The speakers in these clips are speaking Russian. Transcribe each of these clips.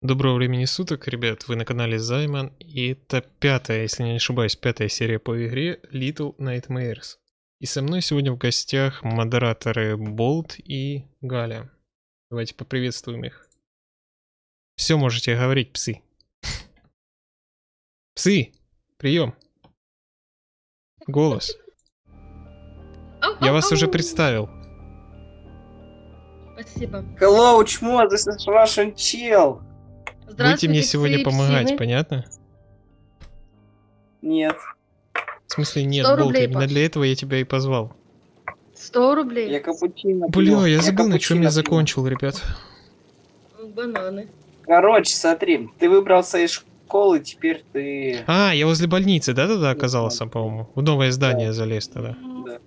Доброго времени суток, ребят, вы на канале Займан, и это пятая, если не ошибаюсь, пятая серия по игре Little Nightmares. И со мной сегодня в гостях модераторы Болт и Галя. Давайте поприветствуем их. Все можете говорить, псы. Псы, прием. Голос. Я вас уже представил. Спасибо. Hello, чмо, this is Russian chill. Будете мне сегодня помогать, псины. понятно? Нет, В смысле нет, 100 Болт, именно для этого я тебя и позвал. 100 рублей. я капучино Бля, пью, я забыл, на чем я закончил, ребят. Бананы. Короче, смотри, ты выбрался из школы, теперь ты... А, я возле больницы, да-да-да, оказался, по-моему. В новое здание залез тогда. Да.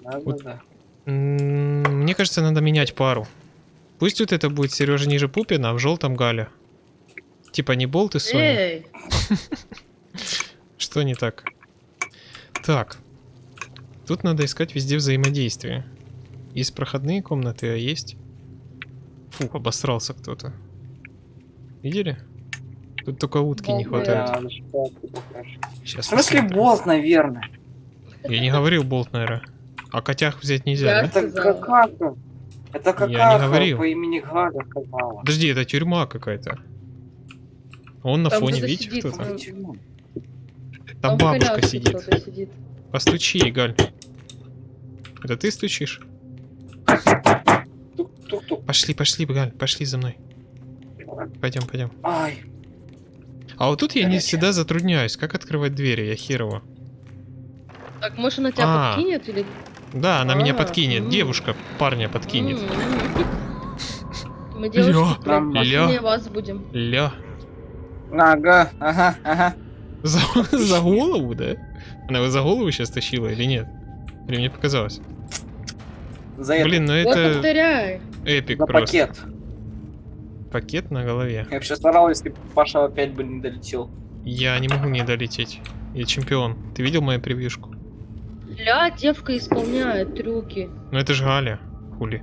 Да, Вот. да, да. Мне кажется, надо менять пару. Пусть вот это будет Сережа ниже Пупина, а в желтом Галя. Типа не Болт и Соня. Что не так? Так. Тут надо искать везде взаимодействие. Есть проходные комнаты, а есть... Фу, обосрался кто-то. Видели? Тут только утки не хватает. Да. Сейчас В смысле посмотрим. болт, наверное? Я не говорил болт, наверное. А котях взять нельзя, Я- да? Это сказала. Это Я не какаха говорил. по имени Галя сказала. Подожди, это тюрьма какая-то. Он на Там фоне, кто-то видите, сидит, кто-то? Почему? Там в бабушка коляске сидит. кто-то сидит. Постучи, Галь. Это ты стучишь? Тук-тук-тук. Пошли, пошли, Галь, пошли за мной. Пойдем, пойдем. Ай, А вот тут я не Горячая. всегда затрудняюсь. Как открывать двери? Я херово. Так, может она тебя А. подкинет или... Да, она меня А, подкинет. Девушка парня подкинет. Мы девушки вас будем. Ля. ага, ага, ага. За, за голову, да? Она его за голову сейчас тащила или нет? Или мне показалось? За это. Блин, ну Вот это повторяй. эпик За просто. пакет. Пакет на голове. Я вообще старался, если Паша опять бы не долетел. Я не могу не долететь. Я чемпион. Ты видел мою превьюшку? Ля, девка исполняет трюки Ну это же Галя. Хули.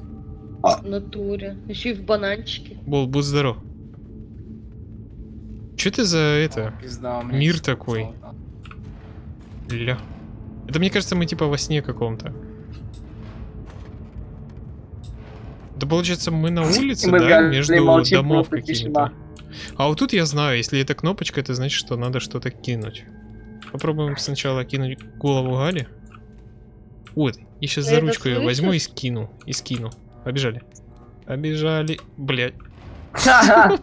в натуре. Еще и в бананчике. Бол, будь здоров. Че ты за это? Пизда. Мир такой. Ля. Это мне кажется, мы типа во сне каком-то. Да получается, мы на улице, Мы да, между молчим, домов какими-то. А вот тут я знаю, если это кнопочка, это значит, что надо что-то кинуть. Попробуем сначала кинуть голову Гали. Вот, и сейчас за ручку ее возьму и скину. И скину. Побежали. Побежали. Блять. Карма,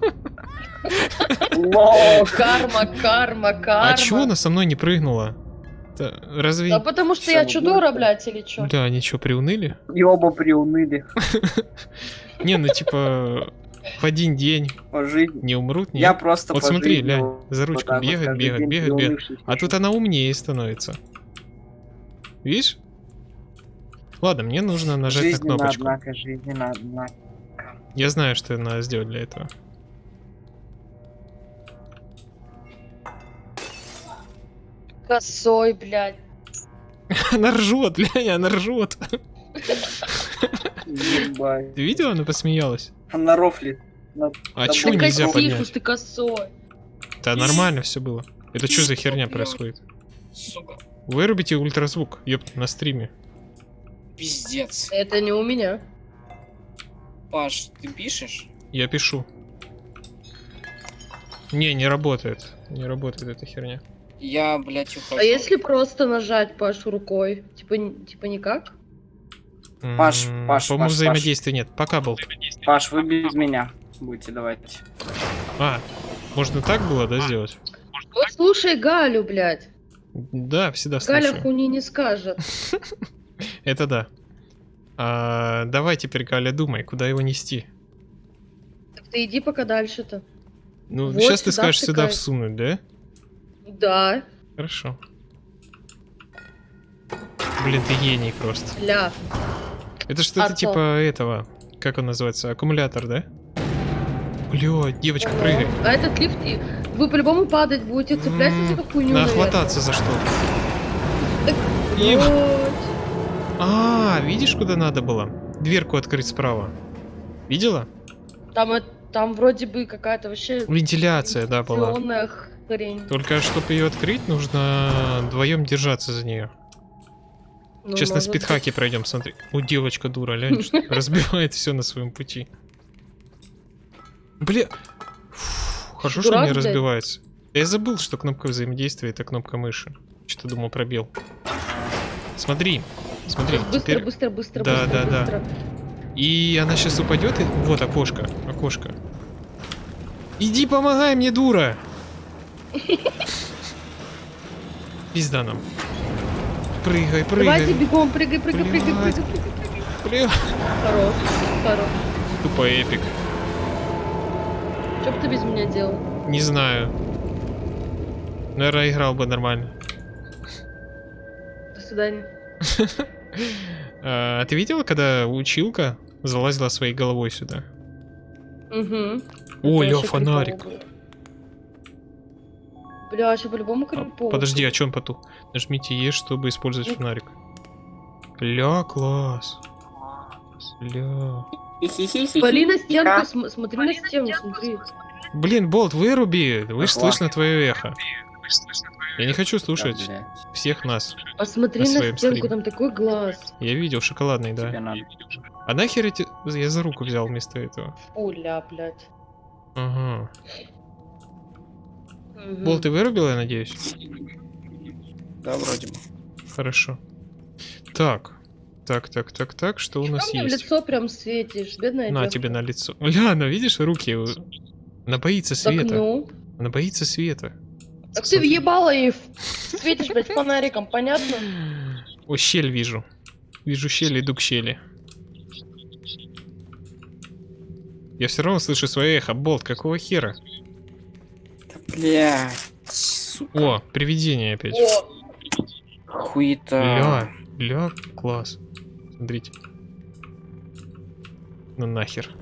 карма, карма. А чего она со мной не прыгнула? Да, разве... Да потому что я чудора, будет. блядь, или чё? Да, они что, приуныли? И оба приуныли. Не, ну типа в один день По жизни. не умрут, не. Я просто Вот смотри, вот за ручку бегает, бегает, день бегает, бегает. приунывший А тут она умнее становится. Видишь? Ладно, мне нужно нажать на Жизненно, кнопочку. однако, жизненно, однако. Я знаю, что надо сделать для этого. Косой, блядь. Она ржет, глянь, она ржет. Ебать. Ты видела, она посмеялась? Она рофлит. На- А Ты нельзя косифус, поднять? ты косой. Да нормально все было. Это что за херня происходит? Вырубите ультразвук, ёпт, на стриме. Пиздец. Это не у меня. Паш, ты пишешь? Я пишу. Не, не работает. Не работает эта херня. Я, блядь, ухожу. А если просто нажать Пашу рукой? Типа, типа никак? Паш, Паш, По-моему, Паш, взаимодействия нет. Пока был. Паш, вы без меня будете давать. А, можно так было, да, сделать? Вот слушай Галю, блядь. Да, всегда Галя слушаю. хуни не скажет. Это да. А, давай теперь, Галя, думай, куда его нести. Так ты иди пока дальше-то. Ну, Вот сейчас ты сюда скажешь сюда втыкай. всунуть, да? Да, Хорошо. Блин, ты гений просто. ля. Это что-то А типа этого, как он называется, аккумулятор, да? Бля, девочка, прыгай. А этот лифт, вы по-любому падать будете, цепляйся за хуйню. Надо хвататься за что. Так. А, видишь, куда надо было? Дверку открыть справа. Видела? Там, э- Там вроде бы какая-то вообще Вентиляция, да, была. хрень. Только чтобы ее открыть, нужно вдвоем держаться за нее. Ну, Сейчас на быть. спидхаке пройдем, смотри. У девочка дура, лянь, разбивает все на своем пути. Бля. Фу, Хорошо, что не разбивается. Я забыл, что кнопка взаимодействия это кнопка мыши. Что-то думал пробел. Смотри, смотри, Быстро, теперь... быстро, быстро, Да, быстро, да, да. быстро. И она сейчас упадет и... Вот окошко, окошко. Иди помогай мне, дура! Пизда нам. Прыгай, Давайте прыгай. бегом, прыгай, прыгай, прыгай, Блядь. прыгай, прыгай, прыгай. Хорош, хорош. Тупо эпик. Что бы ты без меня делал? Не знаю. Наверное, играл бы нормально. До свидания. А ты видела, когда училка залазила своей головой сюда? Угу. О, ля, фонарик. Бля, еще по-любому А, крипово. Подожди, а чё он потух? Нажмите Е, чтобы использовать фонарик. Ля, класс. Ля. На стенку, см- смотри на стену, смотри. Блин, Болт, выруби! Вы слышно твое эхо. Я не хочу слушать Да, всех нас. Посмотри На на, стенку, стриме. там такой глаз. Я видел, шоколадный, тебе да. надо. А нахер эти... Я за руку взял вместо этого. Фу, ля, блядь. Ага. Мгм. Болт, ты вырубил, я надеюсь? Да, вроде бы. Хорошо. Так. Так, так, так, так, что у Чё нас в есть? лицо прям светишь, бедная На девка. тебе на лицо. Ля, ну видишь, руки. у- Она боится Так света. ну. Она боится света. Так ты въебала и светишь, блядь, фонариком, понятно? О, щель вижу. Вижу щель, иду к щели. Я все равно слышу свое эхо. Болт, какого хера? Да, бля. Сука. О, привидение опять. О, Хуета. Ля, ля, класс. Смотрите. Ну нахер.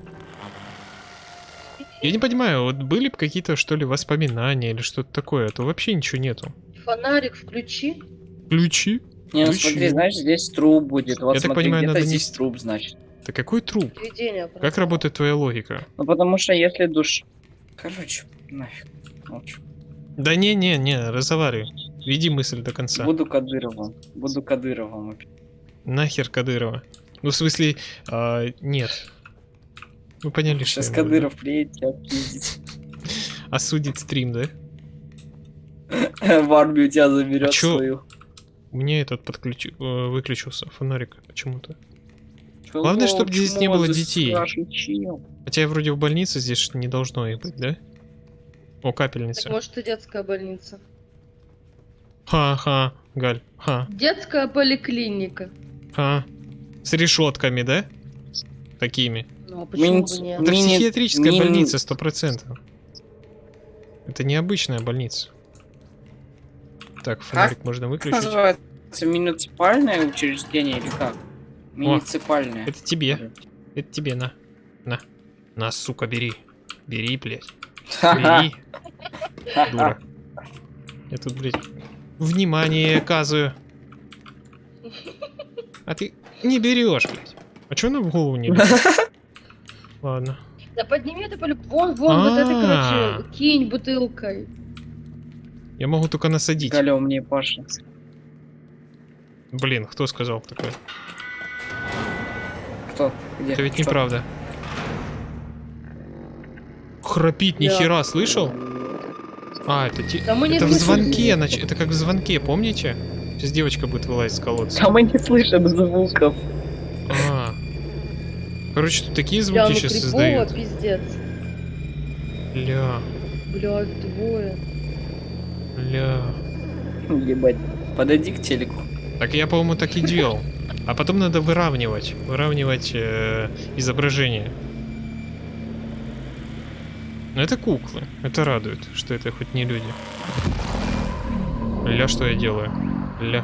Я не понимаю, вот были бы какие-то, что ли, воспоминания или что-то такое, а то вообще ничего нету. фонарик включи. Ключи? Не, ну Ты смотри, знаешь, здесь труп будет. Вот Я так смотри, понимаю, где-то надо здесь нести- труп, значит. Да какой труп? Привидение. Как работает твоя логика? Ну потому что если душ... Короче, нафиг. Молчу. Да не-не-не, разговаривай. Веди мысль до конца. Буду Кадыровым. Буду Кадыровым. Нахер Кадырова. Ну, в смысле, а, нет. Вы поняли, что Сейчас в виду. Кадыров приедет тебя. Осудит стрим, да? В армию тебя заберет А свою. У меня этот подключи... э, выключился фонарик почему-то. Главное, чтоб Чмо, здесь не было детей. Хотя я вроде в больнице, здесь не должно их быть, да? О, Так капельница. может и детская больница. Ха-ха, Галь, ха, Детская поликлиника. ха. С решетками, да? Такими. Ну почему Мини- бы нет? Это Мини- психиатрическая мини- больница, сто процентов. Это необычная больница. Так, фонарик можно Как выключить. называется? Муниципальное учреждение или как? Муниципальное. Это тебе. Это тебе, на. На. На, сука, бери. Бери, блядь. Бери. Дура. Я тут, блядь, внимание оказываю. А ты не берешь, блядь. А чё она в голову не берет? Ладно. Да подними это полю... Вон, вон, вот это, А. короче, кинь бутылкой. Я могу только насадить. Галя умнее Паша. Блин, кто сказал такое? Кто? Где? Это ведь Что? неправда. Храпит, Да. нихера, слышал? А, это, ти- Да мы не это в звонке, нач- это как в звонке, помните? Сейчас девочка будет вылазить с колодца. А мы не слышим звуков. Короче, тут такие Бля, звуки ну сейчас крипово, создают. пиздец. Ля, Блядь, двое. ля. Ебать. Подойди к телеку. Так я, по-моему, так и делал. А потом надо выравнивать. Выравнивать э, изображение. Но это куклы. Это радует, что это хоть не люди. Ля, что я делаю? Ля.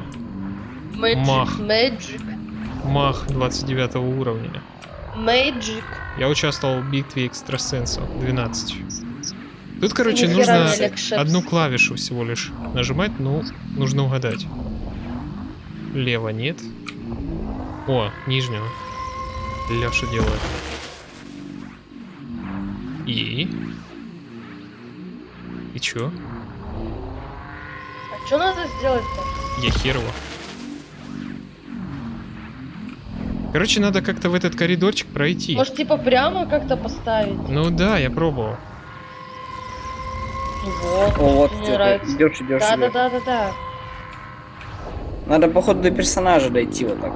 Magic, Мах. Magic. Мах 29 уровня. Magic. Я участвовал в битве экстрасенсов 12. Тут, короче, нужно одну клавишу всего лишь нажимать, ну, нужно угадать. Лево нет. О, нижнего. Ляша делает. И? И чё? А что надо сделать-то? Я хер его. Короче, надо как-то в этот коридорчик пройти. Может, типа прямо как-то поставить? Ну да, я пробовал. Вот. О, вот мне ты нравится. идешь, идешь, Да, да, идешь. да, да, да. Надо, походу, до персонажа дойти вот так.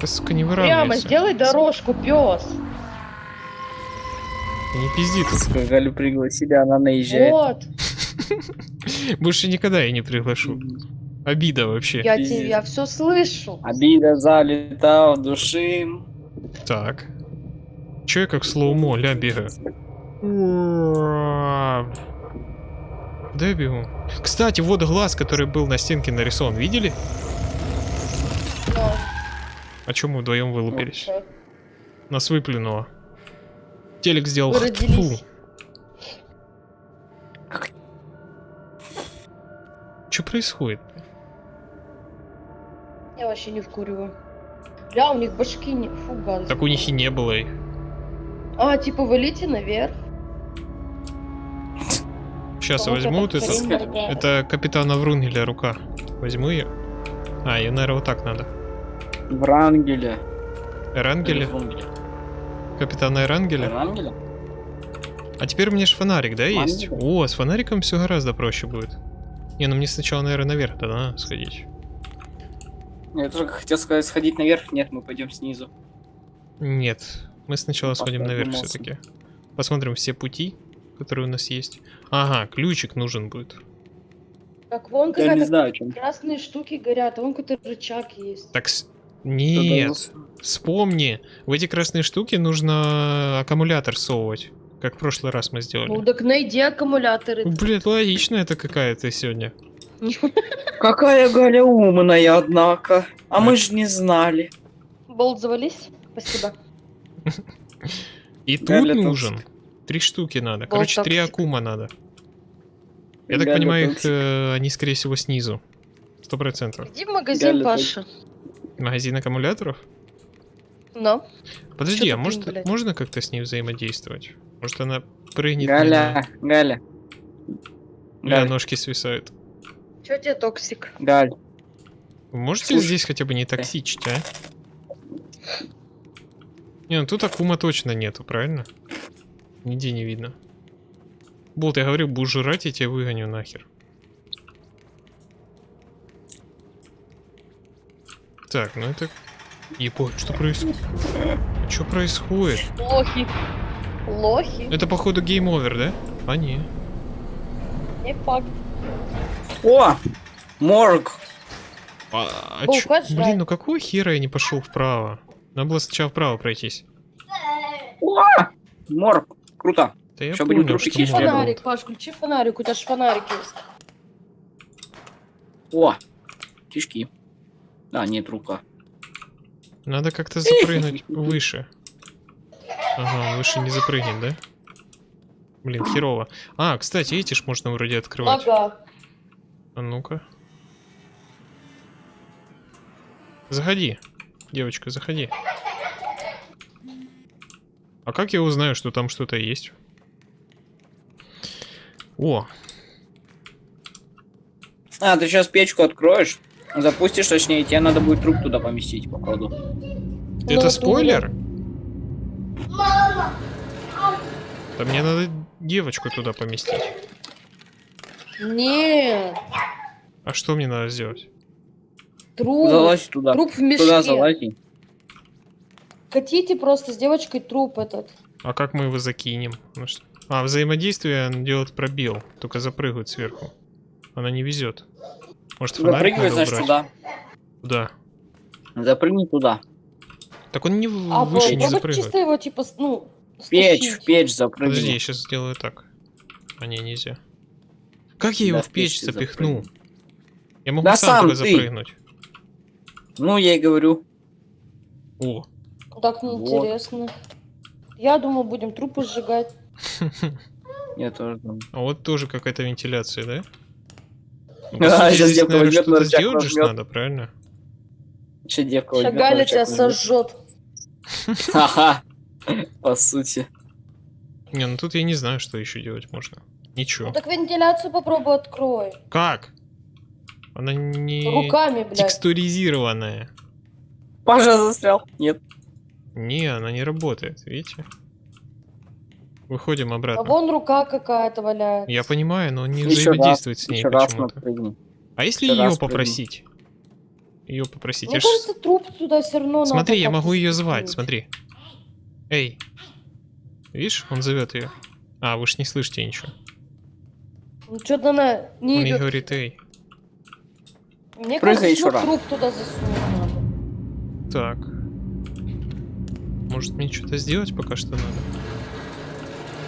Да, сука, не Прямо выравнивайся. сделай дорожку, пес. Не пизди тут. Сука, Галю пригласили, она наезжает. Вот. Больше никогда я не приглашу. Обида вообще. Я тебе, я все слышу. Обида залета в души. Так. Чё я как слоумо, ля бегаю? Да я бегу. Кстати, вот глаз, который был на стенке нарисован, видели? Да. А чё мы вдвоем вылупились? Всё. Нас выплюнуло. Телек сделал фу. Что происходит? Я вообще не вкуриваю. Бля, у них башки не... Фу, гадость. Так у них и не было их. А, типа, вылите наверх. Сейчас я возьму вот это это. капитана Врунгеля рука. Возьму ее. А, ее, наверное, вот так надо. Врангеля. Эрангеля? Капитана Эрангеля? Врангеля? А теперь у меня же фонарик, да, есть? Мангеля? О, с фонариком все гораздо проще будет. Не, ну мне сначала, наверное, наверх тогда надо сходить. Я тоже хотел сказать, сходить наверх. Нет, мы пойдем снизу. Нет, мы сначала Ну, сходим наверх все-таки. Посмотрим все пути, которые у нас есть. Ага, ключик нужен будет. Так, вон Я не какая-то знаю, о чем. красные штуки горят, а вон какой-то рычаг есть. Так, с- нет, вспомни. В эти красные штуки нужно аккумулятор совывать. Как в прошлый раз мы сделали. Ну так найди аккумуляторы. Блять, логично это какая-то сегодня. Какая Галя умная, однако. А мы же не знали. Болт завались? Спасибо. И тут нужен. Три штуки надо. Короче, три акума надо. Я так понимаю, их э, они, скорее всего, снизу. Сто процентов. Иди в магазин, Паша. Магазин аккумуляторов? Но. Подожди, а может, блядь? можно как-то с ней взаимодействовать? Может, она прыгнет Галя, Галя. мне на... Галь, ножки свисают. Чё тебе toxic? Галь. Вы можете Слушай, здесь хотя бы не токсичить, а? Не, ну тут акума точно нету, правильно? Нигде не видно. Болт, я говорю, будешь жрать, я тебя выгоню нахер. Так, ну это... Ебать, что происходит? Что происходит? Лохи. Лохи? Это походу game over, да? А не. Не факт. О! Морг! А, а О, чё- Блин, ну какого хера я не пошел вправо? Надо было сначала вправо пройтись. О! Морг! Круто. Да я будем понял, что Включи фонарик, Паш, включи фонарик, у тебя же фонарик есть. О! Кишки. А, нет, рука. Надо как-то запрыгнуть выше. Ага, выше не запрыгнет, да? Блин, херово. А, кстати, эти ж можно вроде открывать. Ага. А ну-ка. Заходи. Девочка, заходи. А как я узнаю, что там что-то есть? О, А, ты сейчас печку откроешь, запустишь, точнее, тебе надо будет труп туда поместить, походу. это Ну, спойлер? Да мне надо девочку туда поместить. Нет. А что мне надо сделать? Труп. Залазь туда. Труп в мешке. Туда залази. Хотите просто с девочкой труп этот. А как мы его закинем? Ну А, взаимодействие делает пробел, только запрыгивает сверху. Она не везет. Может, фонарик Запрыгивай, надо значит, убрать? туда. Куда? Запрыгни туда. Так он не в- А выше не запрыгивает. чисто его типа, ну, Печь, стащить. в печь Подожди, я запрыгни. сейчас сделаю так. А не, нельзя. Как я его Да, в печь запихну? запрыгни. Я могу Да сам, сам только ты. запрыгнуть. Ну, я и говорю. О, Так Вот. неинтересно. Я думал, будем трупы сжигать. Я тоже думаю. а вот тоже какая-то вентиляция, да? Ну, А, здесь, девка наверное, возьмет, на рычаг сделать же надо, правильно? Сейчас девка возьмет, Шагаля рычаг тебя сожжет. Ха-ха. По сути. Не, ну тут я не знаю, что еще делать можно. Ничего. Ну так вентиляцию попробуй открой. Как? Она не Руками, блядь. текстуризированная. Паша застрял. Нет. Не, она не работает, видите? Выходим А обратно. вон рука какая-то валяется. Я понимаю, но он не Еще раз, взаимодействует с ней раз почему-то. А если еще ее раз попросить? Ее попросить. Мне Я ж- кажется, труп туда все равно Смотри, я могу ее звать, смотри. Эй. Видишь, он зовет ее. А, вы ж не слышите ничего. Ну что-то она... Не, Он ей как- говорит, эй. Мне Прыгай кажется, еще что раз. труп туда засунуть надо. Так. Может мне что-то сделать пока что надо?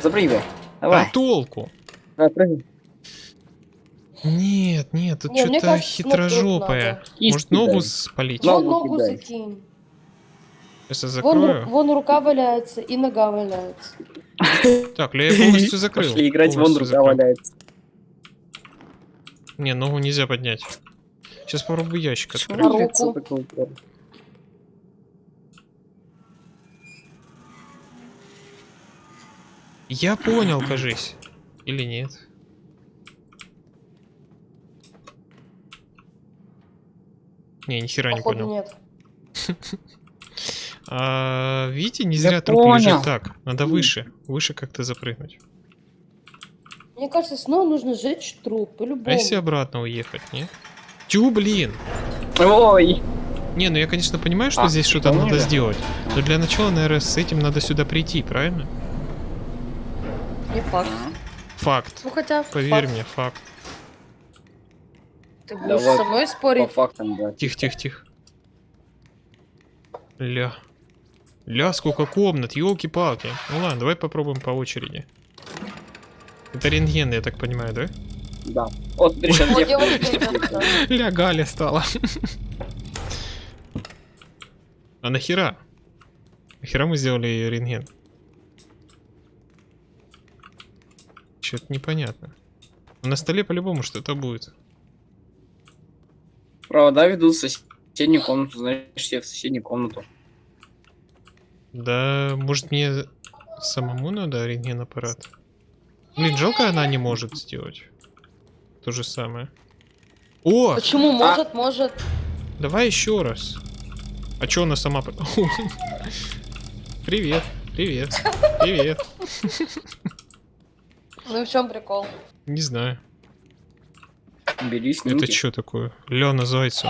Запрыгивай. Давай. А толку? Давай, прыгай. Нет, нет, тут Не, что-то хитрожопое. Может ногу спалить? Вон Ногу закинь. Сейчас я Вон, закрою. вон рука валяется и нога валяется. Так, я полностью закрыл. Пошли играть, вон полностью рука закрыл. валяется. Не, ногу нельзя поднять. Сейчас попробую ящик открыть. руку? Я понял, кажись. Или нет? Не, ни хера не понял. нет. А, видите, не Я зря труп понял. лежит так. Надо выше. Выше как-то запрыгнуть. Мне кажется, снова нужно сжечь труп, А по-любому. если обратно уехать, не? Тю, блин! Ой. Не, ну я, конечно, понимаю, что А, здесь что-то надо сделать. Но для начала, наверное, с этим надо сюда прийти, правильно? Не факт. Факт. Ну хотя, Поверь факт. мне, факт. Ты будешь Давай. со мной По спорить? фактам, да. Тихо, тихо, тихо. Ля. Ля, сколько комнат, елки-палки. Ну ладно, давай попробуем по очереди. Это рентген, я так понимаю, да? Да. Вот. Ля, Галя стала. А нахера? Нахера мы сделали рентген? Что-то непонятно. На столе по-любому что-то будет. Провода ведут в соседнюю комнату, значит, все в соседнюю комнату. Да, может мне самому надо рентген-аппарат? Блин, жалко она не может сделать. То же самое. О, Почему? Может, может. давай еще раз. А чё она сама... Привет, привет, привет. Ну и в чем прикол? Не знаю. Бери снимки. Это что такое? Лена Зайцу.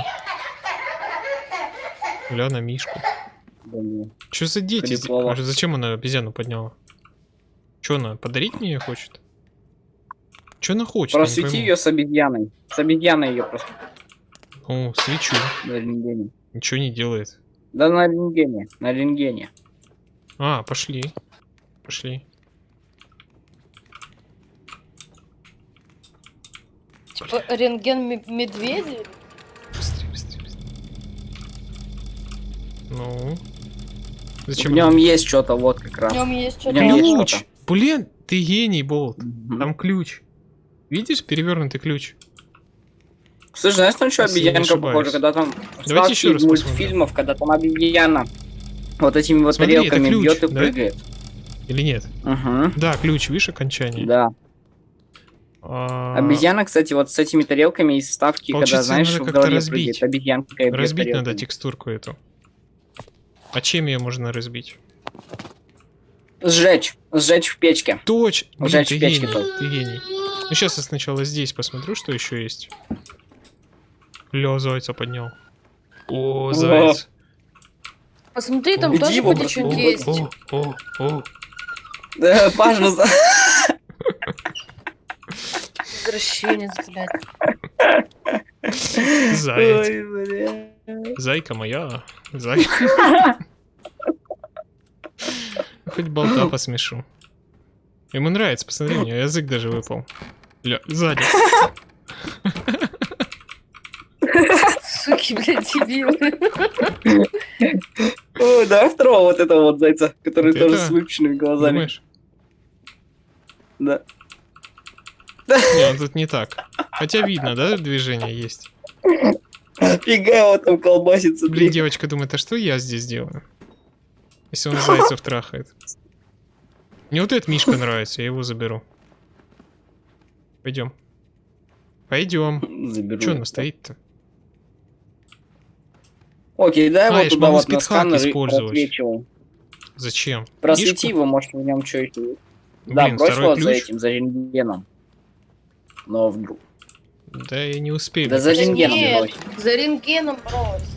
Лена Мишку. Блин. Что за дети? А Зачем она обезьяну подняла? Что она, подарить мне её хочет? Что она хочет? Просвети ее с обезьяной. С обезьяной ее просто О, свечу. на рентгене. Ничего не делает. Да на рентгене. На рентгене. А, пошли. Пошли. Типа рентген ме- медведя? Быстрее, быстрее, быстрее. Ну. В Зачем? нем она- есть что-то вот как В раз. нем есть В нем что-то. есть Ключ! что-то. Блин, ты гений, Болт. Мгм. Там ключ. Видишь перевернутый ключ? Слушай, знаешь, там что обезьянка похожа, когда там Давайте еще раз из посмотрим. мультфильмов, когда там обезьяна вот этими вот Смотри, тарелками бьет и да? прыгает. Или нет? Угу. Да, ключ, видишь, окончание. Да. А, Обезьяна, кстати, вот с этими тарелками из вставки, когда, знаешь, в как-то голове разбить. прыгает обезьянка Разбить надо текстурку эту. А чем ее можно разбить? Сжечь. Сжечь в печке. Точь! Блин, Сжечь ты в печке гений, ты гений. Ну сейчас я сначала здесь посмотрю, что еще есть. Ля, зайца поднял. О, заяц. Посмотри, там Иди тоже девчонке бросай. есть. О, о, о. Да, Паша, за- Извращенец, блядь. Заяц. Ой, бля. Зайка моя. Зайка. Хоть болта посмешу. Ему нравится, посмотри, у него язык даже выпал. Ля, сзади. Суки, блядь, дебилы. Ой, давай второго вот этого вот зайца, который Вот тоже это? с выпущенными глазами. Думаешь? Да. Не, он тут не так. Хотя видно, да, движение есть. Фига его там колбасится. Блин, блин. девочка думает, а что я здесь делаю? Если он зайцев трахает. Мне вот этот Мишка нравится, я его заберу. Пойдем. Пойдем. Заберу. Че она стоит-то? Окей, дай А, его туда вот на сканер. Зачем? Просвети его, может в нем что еще есть. Да, брось вот за этим, за рентгеном. Но вдруг. Да я не успею. Да за рентгеном Нет, брось. за рентгеном брось.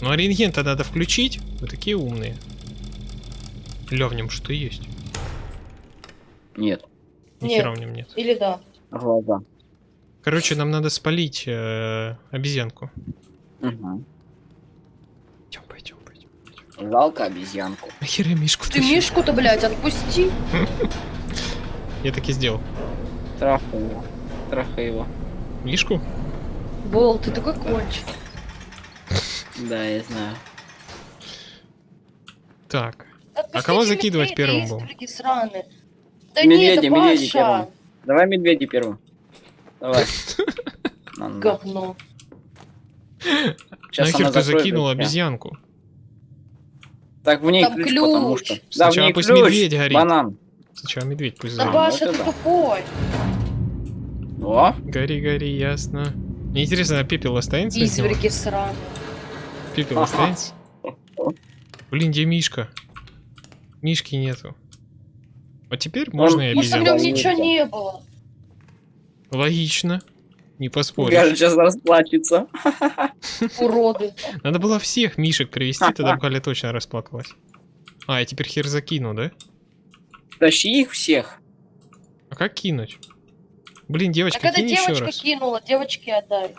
Ну а рентген-то надо включить. Вы такие умные. Ля, в нем что есть? Нет, Ни Нет. хера в нем нет. Или да. глаза. Короче, нам надо спалить э, обезьянку. Угу. Пойдем, пойдем, пойдем. Жалко обезьянку. Нахера Мишку Ты? Мишку-то, блядь, отпусти. Я так и сделал. Его. Трахай его. Мишку? Бол, ты такой кончик. Да, я знаю. Так. Отпустите кого закидывать медведя, первым был? Да Медведя, нет, медведя первым. Давай медведи первым. Давай. Говно. Нахер ты закинул обезьянку? Так в ней Там ключ, потому ключ. что. Да, в Сначала ней пусть ключ. медведь горит. Банан. Сначала медведь пусть Да, Да. Паша, ну ты тупой. О, Гори, гори, ясно. Мне интересно, а пепел останется? Изверги сраные. Пепел останется? Блин, где Мишка? Мишки нету. Вот теперь можно и Может, в обезьян. нем ничего не было. Логично. Не поспоришь. Галя сейчас расплачется. Уроды. Надо было всех Мишек привести, тогда бы Галя точно расплакалась. А, я теперь хер закину, да? Тащи их всех. А как кинуть? Блин, Так девочка, это кинь еще девочка раз. кинула, девочке отдай.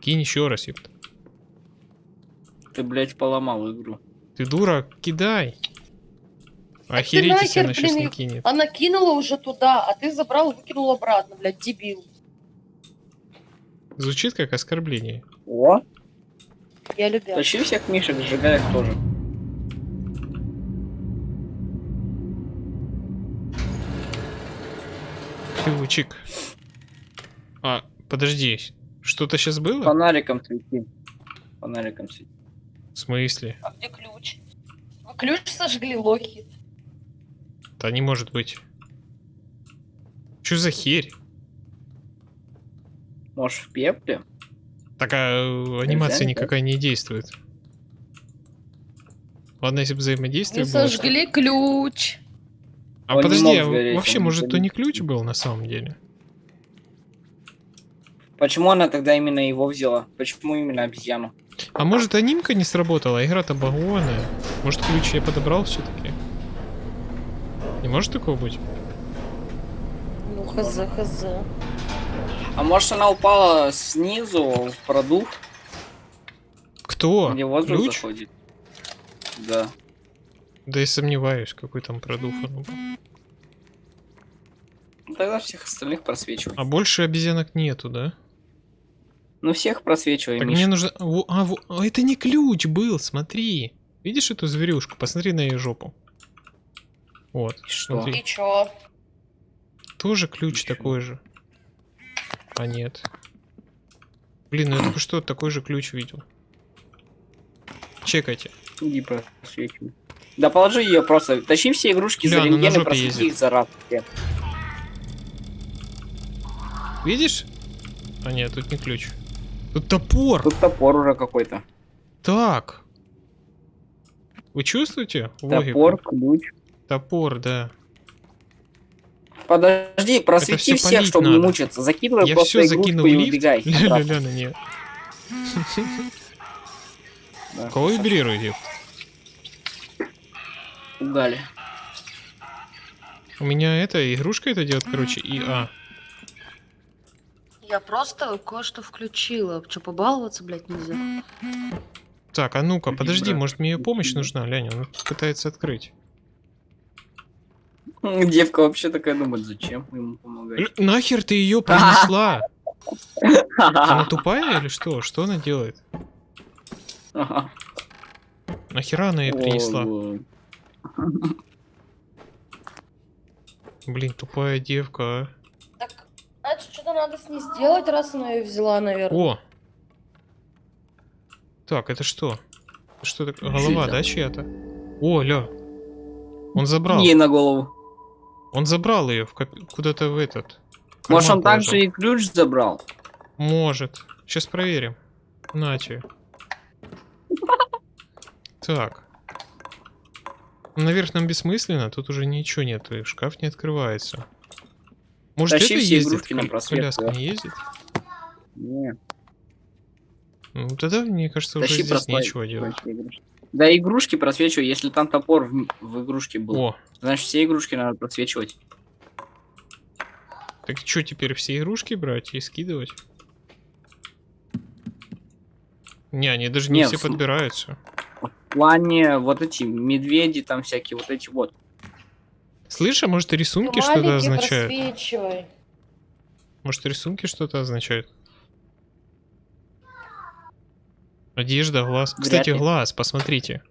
Кинь еще раз, ёпта. Ты, блядь, поломал игру. Ты дура, кидай. ты Охереть, если нахер, она сейчас блин, не их- кинет. Она кинула уже туда, а ты забрал и выкинул обратно, блядь, дебил. Звучит как оскорбление. О, Я любя. тащи всех мишек, сжигай их тоже. Ключик. А, подожди. Что-то сейчас было? Фонариком свети. Фонариком свети. В смысле? А где ключ? Вы ключ сожгли, лохи. Да не может быть. Что за херь? Может, в пепле? Так, а э, анимация Нельзя, никакая не действует. Ладно, если бы взаимодействие Вы было. что- сожгли ключ. А Он не подожди, а сгореть, вообще, может, то сгорел. не ключ был на самом деле? Почему она тогда именно его взяла? Почему именно обезьяну? А может, анимка не сработала? Игра-то багованная. Может, ключ я подобрал все-таки? Не может такого быть? Ну, хз, хз. А может она упала снизу в продув, Кто? где воздух Ключ? заходит? Да. Да я сомневаюсь, какой там был. Ну, Тогда всех остальных просвечивай. А больше обезьянок нету, да? Ну всех просвечивай, Так мне нужно... Во- А, во- а, это не ключ был, смотри. Видишь эту зверюшку? Посмотри на ее жопу. Вот, Что? смотри. И чё? Тоже ключ Ничего. такой же. А нет. Блин, ну я только что такой же ключ видел. Чекайте. Иди просвечивай. Да положи ее просто. Тащи все игрушки Бля, за на рентген и просвети их за раз. все. Видишь? А нет, тут не ключ. Тут топор. Тут топор уже какой-то. Так. Вы чувствуете? логику? Топор, ключ. Топор, да. Подожди, просвети всё всех, чтобы не надо. мучиться. Закидывай Я просто все игрушку и лифт. убегай. обратно. Ля-ля-ля, нет. Да, Кого вибрируете? Угали. У меня это, игрушка это делает, короче, и А. Я просто кое-что включила. Че, побаловаться, блядь, нельзя? Так, а ну-ка, подожди, Вибра- может мне ее помощь нужна, Ляня, он пытается открыть. Девка вообще такая думает, зачем ему помогать. Л- нахер ты ее принесла? Она тупая или что? Что она делает? Нахера она ее принесла? Блин, тупая девка, а. Так, значит, что-то надо с ней сделать, раз она ее взяла, наверное. О! Так, это что? Что так? Голова, это? да, чья-то? О, ля. Он забрал. Ей на голову. Он забрал ее в коп- куда-то в этот. Может, он также и ключ забрал? Может. Сейчас проверим. Нате. Так. Ну, Наверх нам бессмысленно, тут уже ничего нет, и шкаф не открывается. Может, Тащи это ездит? Коляска да. не ездит? Не, Ну, тогда, мне кажется, уже тащи здесь просвет- нечего делать. игрушки. Да, игрушки просвечивай, если там топор в, в игрушке был. О, Значит, все игрушки надо просвечивать. так что теперь все игрушки брать и скидывать? Не, они даже не Нет, все в- подбираются. В плане вот эти медведи, там всякие вот эти вот. Слышь, а может Ты рисунки что-то означают? просвечивай. Может рисунки что-то означают? Одежда, глаз. Вряд Кстати, ли. глаз, посмотрите.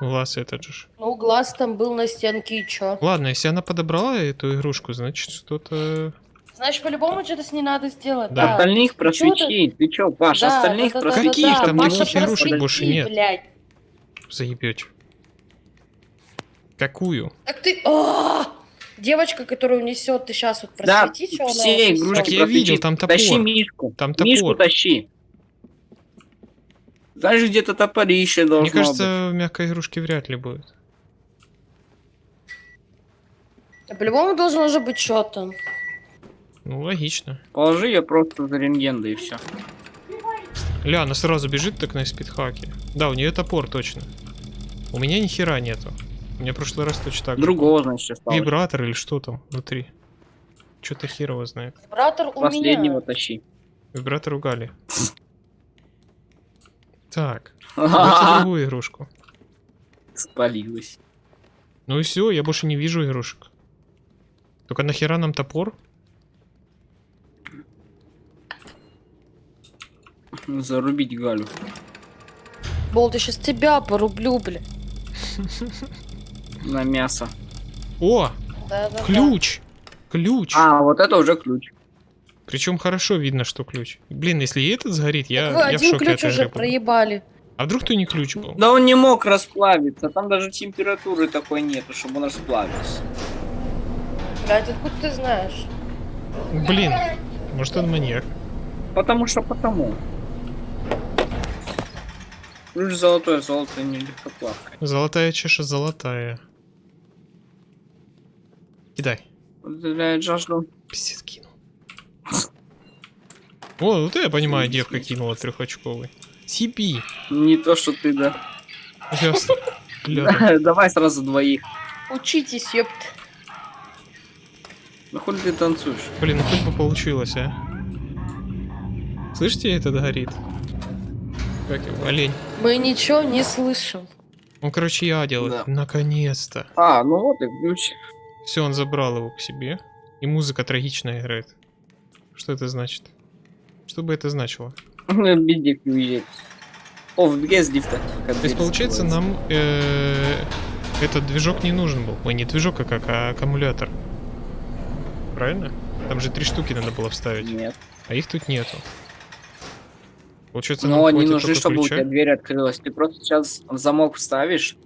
Глаз этот же. Ну, глаз там был на стенке, и чё? Ладно, если она подобрала эту игрушку, значит что-то... Значит, по-любому что-то с ней надо сделать. Да. Да. Остальных просвети. Ты чё, Паш, Да, остальных да, да, да, просвети. Каких да, там Паша, никаких игрушек больше нет? блядь. Заебете. Какую? Так ты... А! Девочка, которую несет, ты сейчас вот Да, просвети, что она все несёт. игрушки Так я просвети. видел, там топор. Тащи Мишку. Там Мишку топор. тащи. Знаешь, где-то топорище должно Мне кажется, в мягкой игрушке вряд ли будет. А По-любому должно же быть что-то. Ну, логично. быть. Положи ее просто за рентген, да и все. Ля, она сразу бежит так на спидхаке. Да, у нее топор точно. У меня ни хера нету. У меня в прошлый раз точно так же. Другого, значит, осталось. Вибратор или что там внутри. Что-то херово знает. Вибратор у Последнего меня. тащи. Вибратор у Гали. Так, другую игрушку. Спалилась. Ну и все, я больше не вижу игрушек. Только нахера нам топор? Зарубить Галю. Болт, я сейчас тебя порублю, бля. На мясо. О, Да-да-да. ключ! Ключ! А, вот это уже ключ. Причем хорошо видно, что ключ. Блин, если и этот сгорит, я, Так я в один шоке ключ игры уже буду. проебали. А вдруг то не ключ был? Да он не мог расплавиться. Там даже температуры такой нету, чтобы он расплавился. Блядь, откуда ты знаешь? Блин, может он маньяк. Потому что потому. Ключ золотое, золото не легкоплавкое. Золотая чаша золотая. Кидай. Удаляет жажду. Пиздец, кинул. О, вот я понимаю, девка кинула трехочковый. Сиби. Не то, что ты, да. Ясно. Давай сразу двоих. Учитесь, ёпт. Ну хули ты танцуешь? Блин, ну хоть бы получилось, а. Слышите, это горит? Как его, олень. Мы ничего не слышим. Он, короче, я делает. Да. Наконец-то. А, ну вот и ключ. Все, он забрал его к себе. И музыка трагичная играет. Что это значит? Что бы это значило? Бедик уезжает. О, в без лифта. То есть, получается, нам э, этот движок не нужен был. Ой, не движок, а как, а аккумулятор. Правильно? Там же три штуки надо было вставить, Нет. а их тут нету. Получается, Но хватит нужны, чтобы у ключа? тебя дверь открылась. Ты просто сейчас в замок вставишь,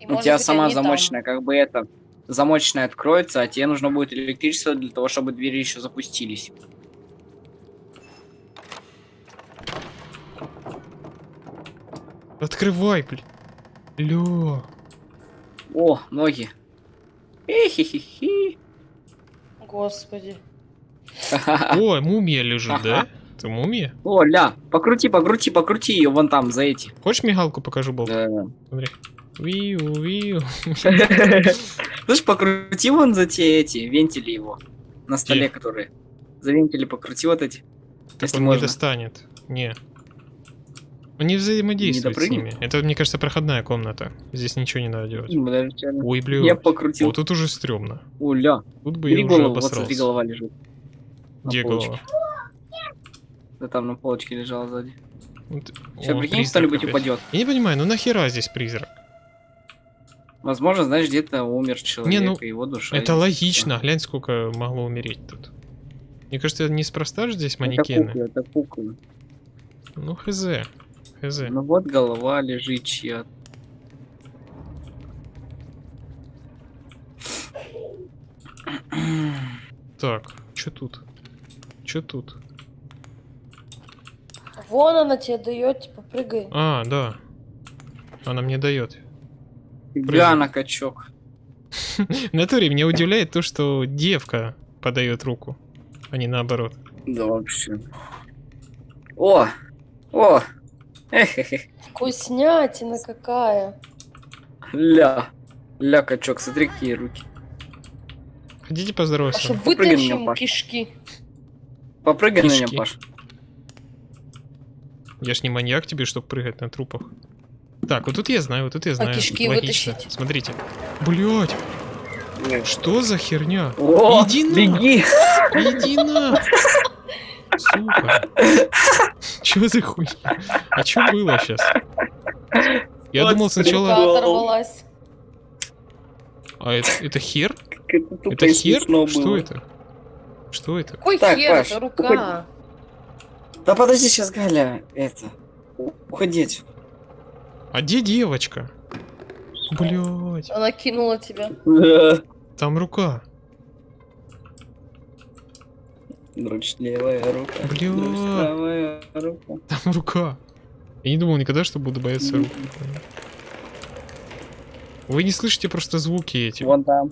И, у тебя быть, сама они там. замочная, как бы это, замочная откроется, а тебе нужно будет электричество для того, чтобы двери еще запустились. Открывай, блин. Лё. О, ноги. Эхи-хи-хи. Господи. О, мумия лежит, да? Это мумия? О, ля, покрути, покрути, покрути ее вон там, за эти. Хочешь мигалку покажу, Болт? Да. Смотри. Виу, виу. Слышь, покрути вон за те эти, вентили его. На столе, которые. За вентили покрути вот эти. Так Если он не можно. достанет. Не. Он не взаимодействует с допрыгнет? ними. Это, мне кажется, проходная комната. Здесь ничего не надо делать. Реально. Ой, блин. Я покрутил. Вот тут уже стрёмно. О, ля. Тут бы я Бери уже голову, вот смотри, обосрался. голова лежит. Где голова? Да там на полочке лежала сзади. Вот- Сейчас О, прикинь, кто-нибудь опять. упадет. Я не понимаю, ну нахера здесь призрак? Возможно, знаешь, где-то умер человек, ну, и его душа. Это логично. Глянь, сколько могло умереть тут. Мне кажется, это неспроста же здесь Это манекены. куклы, это куклы. Ну, хз. Хз. Ну вот голова лежит чья. Так, что тут? Что тут? Вон она тебе дает, типа, прыгай. А, да. Она мне дает. Фига на качок. В натуре меня удивляет то, что девка подает руку, а не наоборот. Да вообще. О! О! Вкуснятина какая. Ля. Ля, качок, смотри, какие руки. Хотите А поздороваться? что Попрыгай на вытащим меня, Паш. кишки. Попрыгай на меня, Паш. Я ж не маньяк тебе, чтобы прыгать на трупах. Так, вот тут я знаю, вот тут я знаю. кишки Логично. вытащить? Смотрите. Блять, что за херня? О, Иди на- беги! Иди на! Сука. Чё за хуйня? А чё было сейчас? Я Вот думал сначала... А это, это хер? Это Это хер? Что было. это? Что это? Какой Так, хер, Паш, это рука. Да подожди, сейчас Галя, это... у- Уходи отсюда. А где девочка? Блять, Она кинула тебя. там рука. Друч левая рука. Бля. друч правая рука. Там рука. Я не думал никогда, что буду бояться рук. Вы не слышите просто звуки эти. Вон там.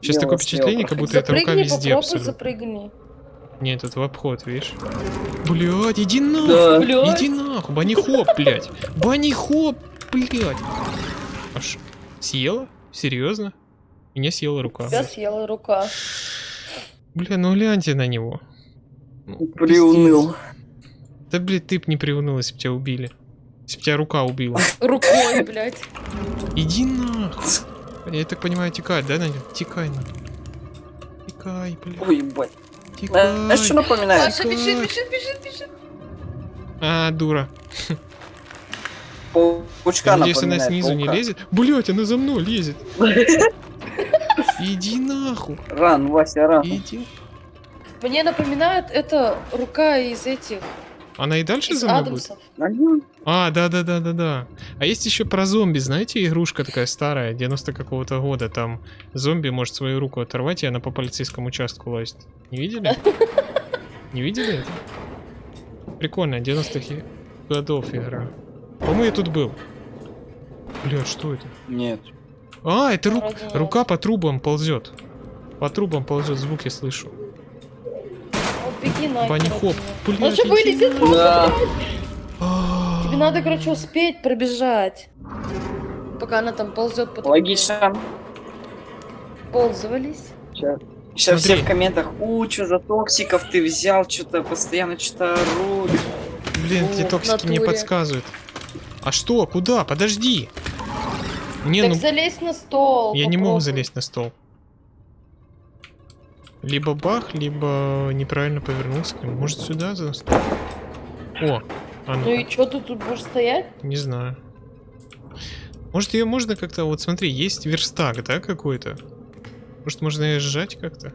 Сейчас Дело такое впечатление, как будто эта рука везде попробуй абсолютно. запрыгни. Нет, это в обход, видишь? Блять, иди нахуй! Да. Блядь. Иди нахуй, Банни Хоп, блядь. Банни Хоп, блядь. Аж съела? Серьезно? Меня съела рука. Тебя съела рука. Бля, ну гляньте на него. Ну, Приуныл. пиздец. Да, блядь, ты б не приуныл, если бы тебя убили. Если бы тебя рука убила. Рукой, блядь. Иди нахуй. Я так понимаю, текать, да, Надя? Текай, Надя. Текай, блядь. Ой, ебать. Текай. Знаешь, что напоминает? Паша бежит, бежит, бежит, бежит. А, дура. Паучка Я надеюсь, она снизу не паука. лезет. Блять, она за мной лезет. Иди нахуй. Ран, Вася, ран. Иди. Мне напоминает это рука из этих, Она и дальше из за мной будет? А, да, да, да, да, да. А есть еще про зомби, знаете, игрушка такая старая, 90 какого-то года. Там зомби может свою руку оторвать, и она по полицейскому участку лазит. Не видели? Не видели это? Прикольно, 90-х и- годов игра. По-моему, я тут был. Бля, что это? Нет. А, это ру- рука по трубам ползет. По трубам ползет, звук я слышу. Беги на. Он же иди вылезет. Да. А, Тебе надо, короче, успеть пробежать. Пока она там ползет по. Логично. Ползывались. Сейчас все Смотри. в комментах, у, что за токсиков ты взял, что-то постоянно что-то орут. Блин, эти токсики мне подсказывают. А что? Куда? Подожди. Не, так ну залезь на стол. я не могу попробуй. залезть на стол. Либо бах, либо неправильно повернулся. к нему. Может сюда за стол? О, а Ну ну, и что ты тут будешь стоять? не знаю. Может ее можно как-то, вот смотри, есть верстак, да, какой-то? Может можно ее сжать как-то?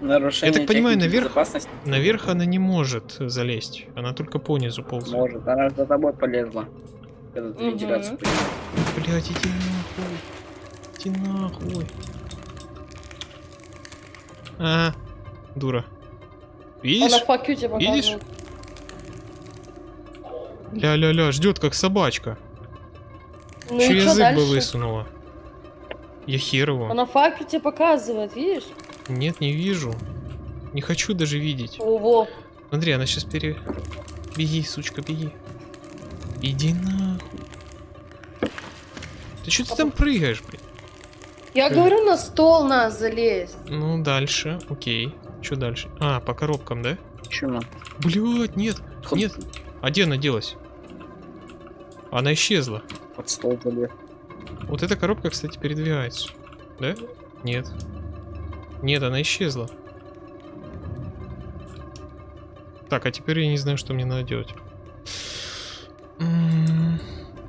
Нарушение Я так понимаю, наверх- Наверх она не может залезть. Она только по низу ползает. может, она за тобой полезла. Когда ты Мгм. вентиляцию. Блять, иди нахуй. Иди нахуй. А, дура. Видишь? Она факю тебе Видишь? Ля-ля-ля, ждет как собачка. Ну Еще язык дальше? бы высунула. Я хер его. Она факю тебе показывает, видишь? Нет, не вижу. Не хочу даже видеть. Ого. Смотри, она сейчас пере... Беги, сучка, беги. Иди нахуй. Ты что ты там прыгаешь, блин? Я Э. говорю, на стол нас залезть. Ну, дальше, окей. Что дальше? А, по коробкам, да? Чё? Блять, нет, Ход- нет. А где она делась? Она исчезла. Под стол залез. Вот эта коробка, кстати, передвигается. Да? Нет. Нет, она исчезла. Так, а теперь я не знаю, что мне надо делать.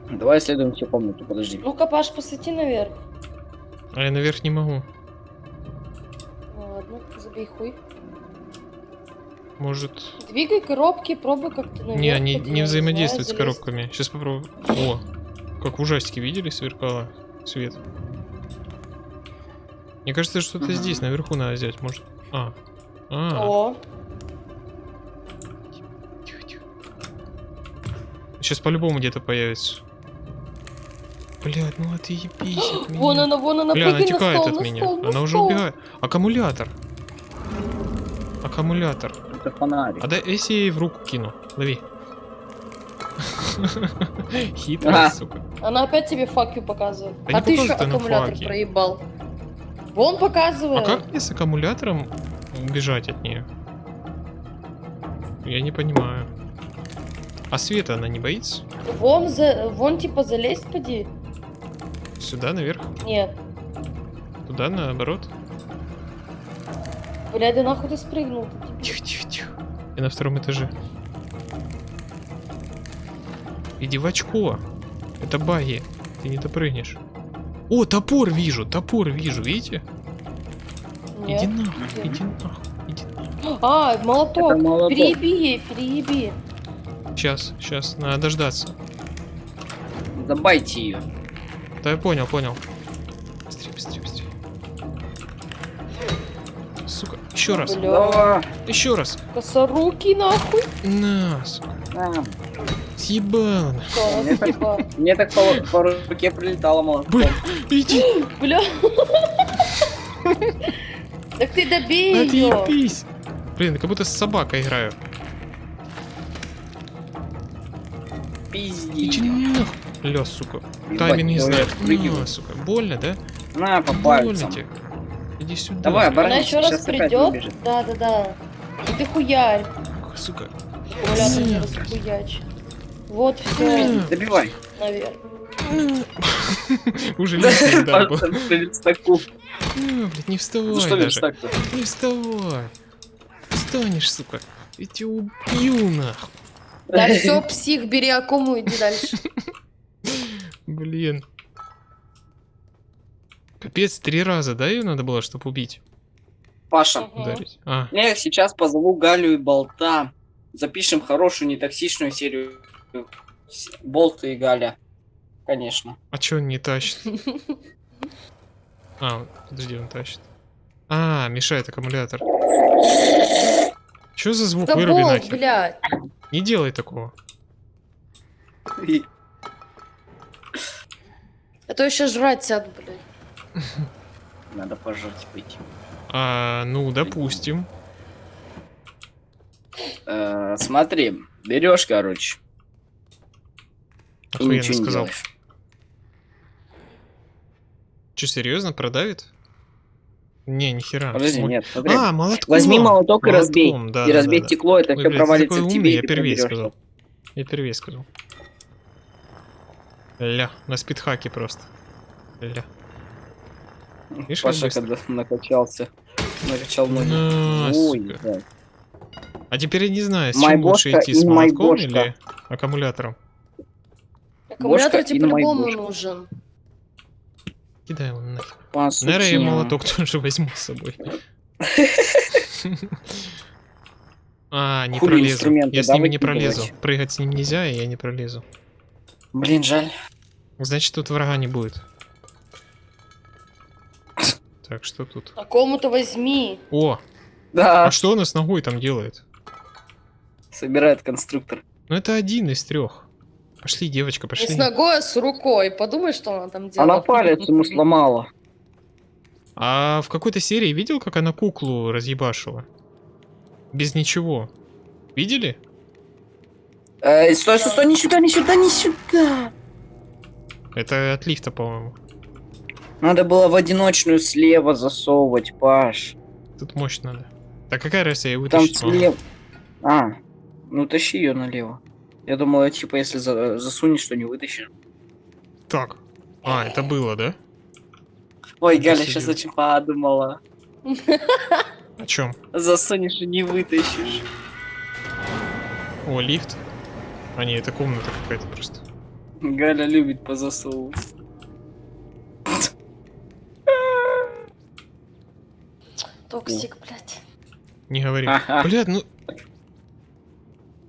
Давай исследуем всю комнату, подожди. Ну-ка, Паш, посвети наверх. А я наверх не могу. Ну Ладно, забей хуй. Может... Двигай коробки, пробуй как-то наверх. Не, они не взаимодействуют с коробками. Сейчас попробую. О, как в ужастике видели, сверкало свет. Мне кажется, что-то Ага. здесь, наверху надо взять, может. А. А. О. Сейчас по-любому где-то появится. Блядь, ну отъебись от меня. вон она, вон она, Бля, она текает стол, от меня. стол, на Она уже стол. убегает. Аккумулятор. Аккумулятор. Это фонарик. А да, если я ей в руку кину. Лови. Хитрая, Ага. сука. Она опять тебе факью показывает. Да а ты еще аккумулятор факи. проебал. Вон показывает. А как мне с аккумулятором убежать от нее? Я не понимаю. А света она не боится? Вон, за... вон типа залезть поди. Сюда, наверх? Нет. Туда, наоборот? Блядь, да нахуй ты спрыгнул? Тихо, тихо, тихо. Я на втором этаже. Иди в очко. Это баги. Ты не допрыгнешь. О, топор вижу, топор вижу, видите? Нет. Иди нахуй, иди нахуй, иди А, молоток. Это молоток. Перееби ей, перееби. Сейчас, сейчас, надо дождаться. Забайте ее. Да я понял, понял. Быстрее, быстрее, быстрее. Сука, еще раз, Бля. Еще раз. Косоруки нахуй. На, сука, А, съебало. Мне так- съебала? Мне так по, по руке прилетало молотком. Бля, иди, Бля. Так ты добей ее. отъебись. Блин, как будто с собакой играю. Пизди. Иди нахуй. Ля, сука. Тайминг не знает. отпрыгиваю. На, сука. Больно, да? На, по Больно пальцам. тебе. Иди сюда. Давай, бля. Она еще раз придет. Да, да, да. И ты хуярь. Сука. Аккумулятор не Нет. расхуяч. Вот все. Добивай. наверное. Уже лишний удар был. Пальцем по верстаку. А, Блядь, не вставай Ну что даже. Не вставай. Встанешь, сука. Я тебя убью, нахуй. Да все, псих, бери аккуму, иди дальше. Блин. Капец, три раза, да, ее надо было, чтобы убить? Паша. Ударить. А, я сейчас позову Галю и Болта. Запишем хорошую, нетоксичную серию. С- Болт и Галя. Конечно. а чё он не тащит? А, подожди, он тащит. А, мешает аккумулятор. Чё за звук? Выруби нахер. блядь. Не делай такого. А то еще жрать сяду, блядь. Надо пожрать пойти. А, ну, допустим. Э, смотри, берешь, короче, и Охуенно ничего не сказал. делаешь. Че, серьезно, продавит? Не, нихера. Подожди, нет, смотри. А, молотком. Возьми молоток и разбей. Да, и да, разбей да, да. стекло, это Ой, все блядь, провалится в тебе, умный, я проберёшь. сказал. Я первее сказал. Ля, на спидхаке просто. Ля. Видишь, Паша, когда накачался, накачал ноги. На, Ой, да. А теперь я не знаю, с чем лучше идти, с молотком или аккумулятором? Аккумулятор тебе по-любому нужен. Кидай его. По Наверное, я молоток тоже возьму с собой. А, не пролезу. Я с ними не пролезу. Прыгать с ним нельзя, и я не пролезу. Блин, жаль. Значит, тут врага не будет. Так, что тут? А кому-то возьми. О, Да, а что она с ногой там делает? собирает конструктор. Ну это один из трех. Пошли, девочка, Не пошли. с ногой, а с рукой. Подумай, что она там делает. Она палец ему сломала. А в какой-то серии видел, как она куклу разъебашила? Без ничего. Видели? Эй, стой, стой, стой, не сюда, не сюда, не сюда. Это от лифта, по-моему. Надо было в одиночную слева засовывать, Паш. Тут мощь надо. Так какая разница, я Там вытащить могу. слева. А, ну тащи ее налево. Я думал, типа, если за- засунешь, то не вытащишь. Так. А, это было, да? Ой, Галя серьёзно. сейчас очень подумала. О чем? Засунешь и не вытащишь. О, лифт. А не, это комната какая-то просто. Галя любит позасовывать. Toxic, блядь. Не говори. Ага. Блядь, ну...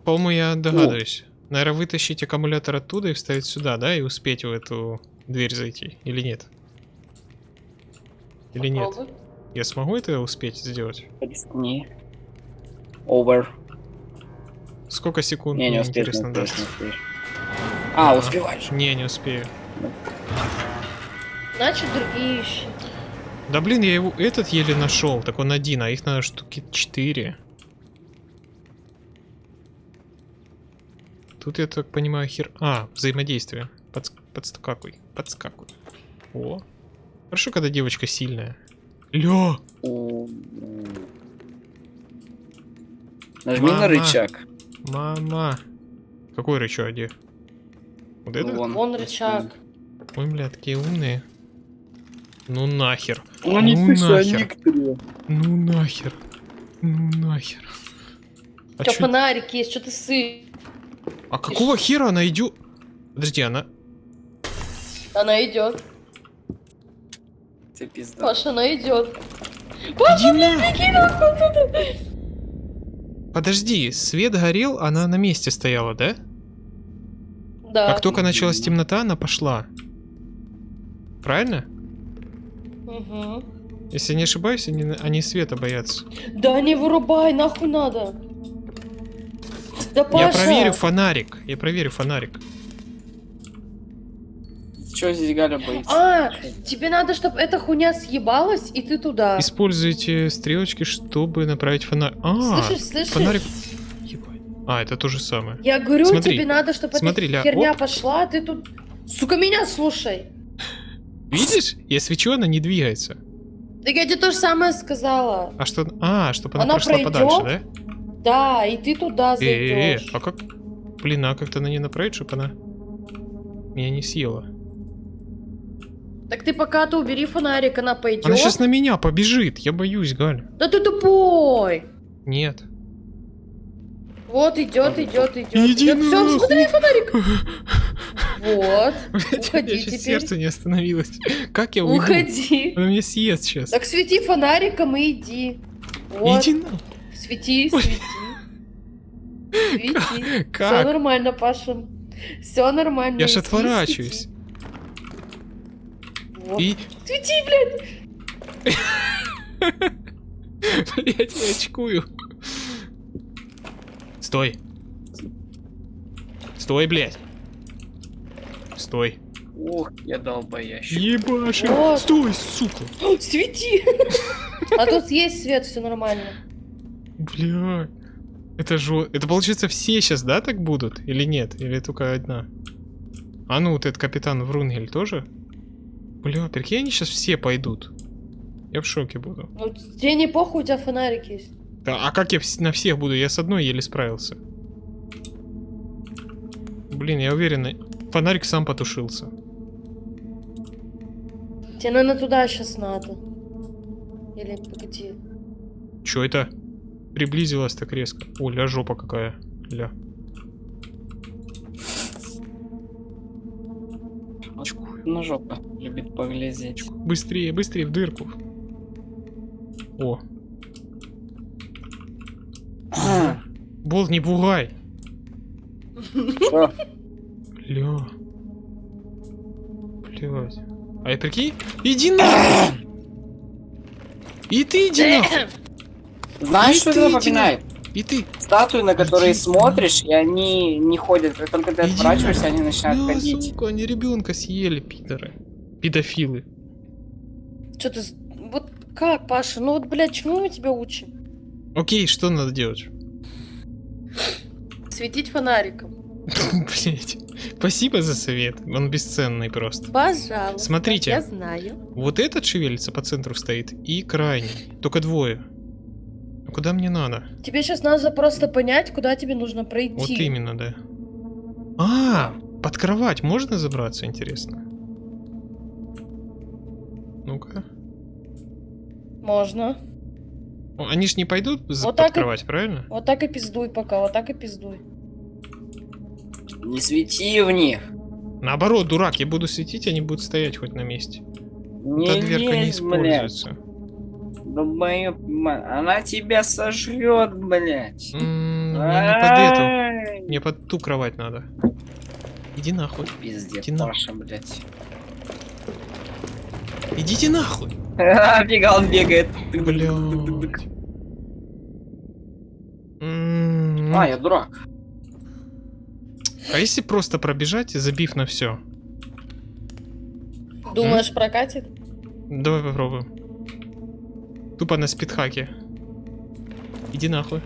По-моему, я догадываюсь. Наверное, вытащить аккумулятор оттуда и вставить сюда, да? И успеть в эту дверь зайти. Или нет? Или нет? Я смогу это успеть сделать? Рискни. Over. Сколько секунд? Не, не мне успеешь, не интересно успеешь, не успеешь. А, успеваешь. Не, не успею. Значит, другие ищи. Да блин, я его этот еле нашел. Так он один, а их надо штуки 4. Тут я так понимаю хер... А, взаимодействие. Подс... Подскакуй, подскакуй. О. Хорошо, когда девочка сильная. Лё! Нажми Мама. на рычаг. Мама! Какой рычаг, где? Вот это? Вон. Вон рычаг. Ой, бля, такие умные. Ну нахер. Ну не не ты, ты, нахер. Ну нахер. Ну нахер. А, чё- фонарик есть, что ты сы... а какого хера она идет? Подожди, она... Она идет. Ты пизда. Паша, она идет. Иди нахуй. Подожди, свет горел, она на месте стояла, да? Да. Как только началась темнота, она пошла. Правильно? Мгм. Если не ошибаюсь, они, они света боятся. Да не вырубай, нахуй надо. Да Паша. Я проверю фонарик. Я проверю фонарик. Чё здесь Галя боится? А, тебе надо, чтобы эта хуйня съебалась, и ты туда. Используйте стрелочки, чтобы направить фонарик. А, Слышишь, слышишь? фонарик... Ебать. А, это то же самое. Я говорю, Смотри, тебе надо, чтобы смотри, эта ля, херня оп. пошла, а ты тут... Сука, меня слушай. Видишь? Я свечу, она не двигается. Так я тебе то же самое сказала. А что... А, чтобы она, Она прошла пройдет, подальше, да? Да, и ты туда Э, э, э, зайдешь. а как... Блин, а как-то на ней направить, чтобы она меня не съела? Так ты пока ты убери фонарик, она пойдет. Она сейчас на меня побежит, я боюсь, Галь. Да ты тупой. Нет. Вот идет, идет, идет. Иди идет. Все, нахуй. смотри, фонарик. Вот. Уходи теперь. сердце не остановилось. Как я уйду? Уходи. Она меня съест сейчас. Так свети фонариком и иди. Вот. Иди на... Свети, свети. Свети. Все Как? нормально, Паша. Все нормально. Я ж иди, отворачиваюсь. Вот. И... Свети, блядь. Блять, я очкую. Стой. Стой, блядь. Стой. Ох, я долбоящий. Ебаши. Вот. Стой, сука. О, Свети. А тут есть свет, все нормально. Бля. Это же... Это получается все сейчас, да, так будут? Или нет? Или только одна? А ну, вот этот капитан Врунгель тоже? Бля, прикинь, они сейчас все пойдут. Я в шоке буду. Ну, тебе не похуй, у тебя фонарик есть. Да, а как я на всех буду? Я с одной еле справился. Блин, я уверен, фонарик сам потушился. Тебе, наверное, туда сейчас надо. Или погоди. Чё это? Приблизилась так резко. О, ля, жопа какая. Ля. На жопу. Любит поглядеть. Быстрее, быстрее в дырку. О, болт, не пугай. Что? Ля. Блядь. А я прикинь? Иди нахуй! И ты иди нахуй! Знаешь, что ты это напоминает? И ты! Статуи, на которые Иди смотришь, и они не ходят. Как только ты Иди отворачиваешься, они начинают Бля, ходить. сука, они ребенка съели, пидоры. Педофилы. Что ты... Вот как, Паша? Ну вот, блядь, чему мы тебя учим? Окей, что надо делать? Светить фонариком. Блять. Спасибо за совет. Он бесценный просто. Пожалуйста. Смотрите. Я знаю. Вот этот шевелится по центру стоит и крайний. Только двое. А куда мне надо? Тебе сейчас надо просто понять, куда тебе нужно пройти. Вот именно, да. А, под кровать можно забраться, интересно? Ну-ка. Можно. Они ж не пойдут за Вот под так и- кровать, правильно? Вот так и пиздуй пока, вот так и пиздуй. Не свети в них. Наоборот, дурак, я буду светить, они будут стоять хоть на месте. Не Эта дверка не лезь, блядь. используется. Долбоёб, ма- она тебя сожрет, блядь. Не под эту. Мне под ту кровать надо. Иди нахуй. Пиздец, Иди нахуй. Блядь. Идите нахуй. Фига, он бегает. Блядь. А, я дурак. А если просто пробежать, забив на все? Думаешь, прокатит? Давай попробуем. Тупо на спидхаке. Иди нахуй.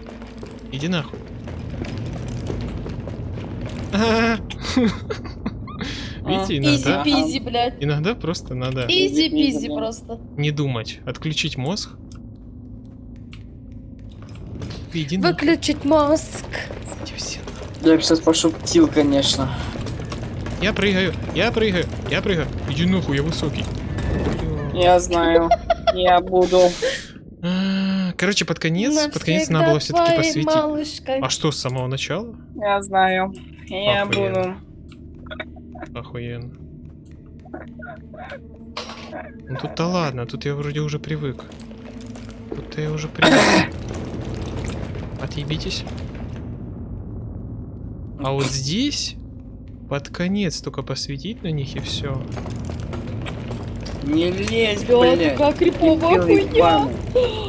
Иди нахуй. А. Видите, иногда, Easy-peasy, блядь. иногда просто надо Easy-peasy просто. не думать, отключить мозг. Иди. Выключить мозг. Я бы сейчас пошутил, конечно. Я прыгаю, я прыгаю, я прыгаю. Иди нахуй, я высокий. Я знаю. Я буду. А, Короче, под конец, под конец надо было все-таки посвятить. малышкой. А что, с самого начала? Я знаю. Я Охуенно. буду. Охуенно. Ну тут-то ладно, тут я вроде уже привык. Тут я уже привык. Отъебитесь. А вот здесь под конец только посветить на них и все. Не лезь, Бля, блядь. какая криповая хуйня.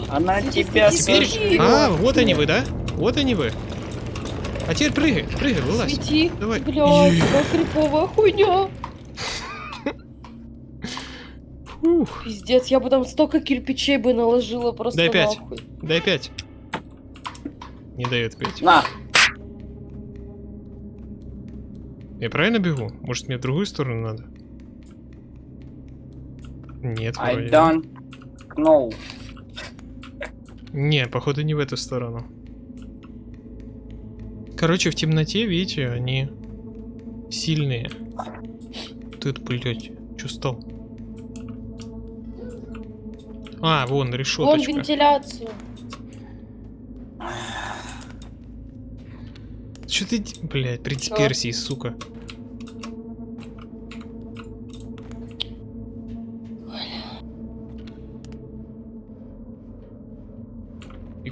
Она тебя Теперь... сожрет. А, вот они вы, да? Вот они вы. А теперь прыгай, прыгай, вылазь. Свети. Давай. Бля, Е. какая криповая хуйня. Ух, Пиздец, я бы там столько кирпичей бы наложила просто Дай пять. нахуй. дай пять. Не дает пять. На, Я правильно бегу? Может мне в другую сторону надо? Нет, I вроде. don't know. Не, походу не в эту сторону. Короче, в темноте, видите, они сильные. Тут, блядь, что стал? А, вон, Вон решеточка. вентиляцию. Что ты, блядь, при дисперсии, сука.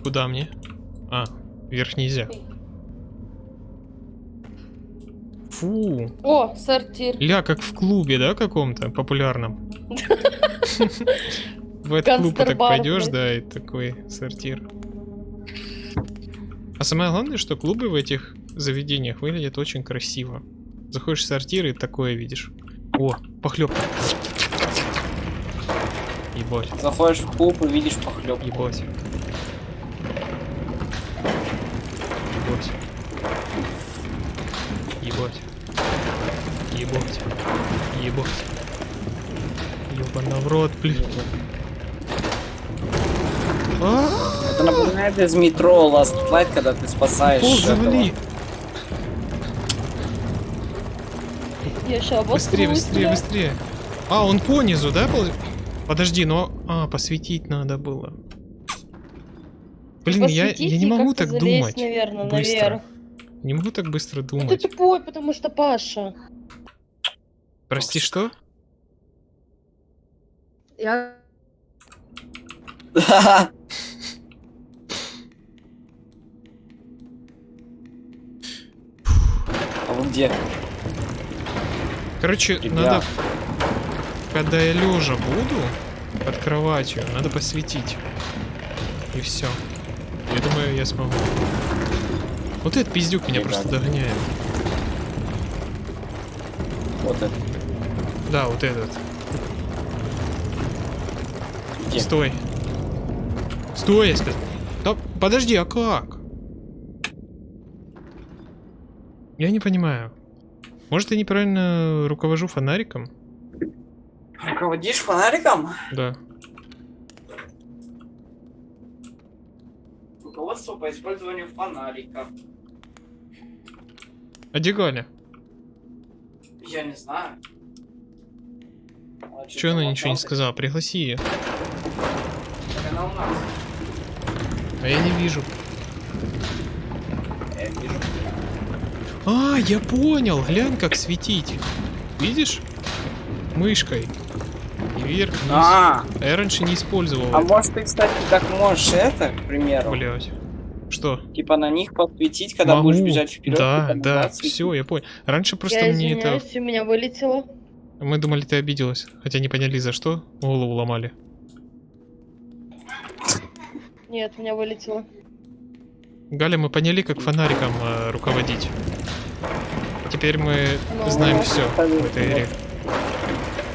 Куда мне? А, вверх нельзя. Фу. О, сортир. Ля, как в клубе, да, каком-то популярном? В этот клуб так пойдешь, да, и такой сортир. А самое главное, что клубы в этих заведениях выглядят очень красиво. Заходишь в сортир и такое видишь. О, похлебка. Ебать, Заходишь в клуб и видишь похлебку. Ебать. Ебать. Ебать. Ебать. Ёбана в рот, блин. А, Это напоминает из метро Last Light, когда ты спасаешь Пол Быстрее, быстрее, быстрее. А, он по низу, да? Подожди, но... А, посветить надо было. Блин, я, я не могу так залезть, думать. наверное, быстро. наверх. Не могу так быстро Ну ты думать. тупой, потому что Паша. Прости, что? Я... А вы где? Короче, Ребят. надо... Когда я лежа буду под кроватью, надо посветить. И все. Я думаю, я смогу. Вот этот пиздюк меня Ребят. просто догоняет. Вот это. Да, вот этот. Где? Стой. Стой, я сказал. Да, подожди, а как? Я не понимаю. Может, я неправильно руковожу фонариком? Руководишь фонариком? Да. Руководство по использованию фонарика. А где Галя? Я не знаю. А Че она ничего не сказала? Пригласи ее. Так она у нас. А я не вижу. Я вижу. А, я понял. Глянь, как светить. Видишь? Мышкой. И вверх, вниз. А, А я раньше не использовал. а это. может ты, кстати, так можешь это, к примеру, Блять. Что? типа на них подсветить, когда Могу. будешь бежать вперед. Да, да, все, я понял. Раньше просто я мне это... у меня вылетело. Мы думали, ты обиделась. Хотя не поняли, за что. Голову ломали. Нет, у меня вылетело. Галя, мы поняли, как фонариком э, руководить. Теперь мы Но знаем ну, мы все ну, в этой игре.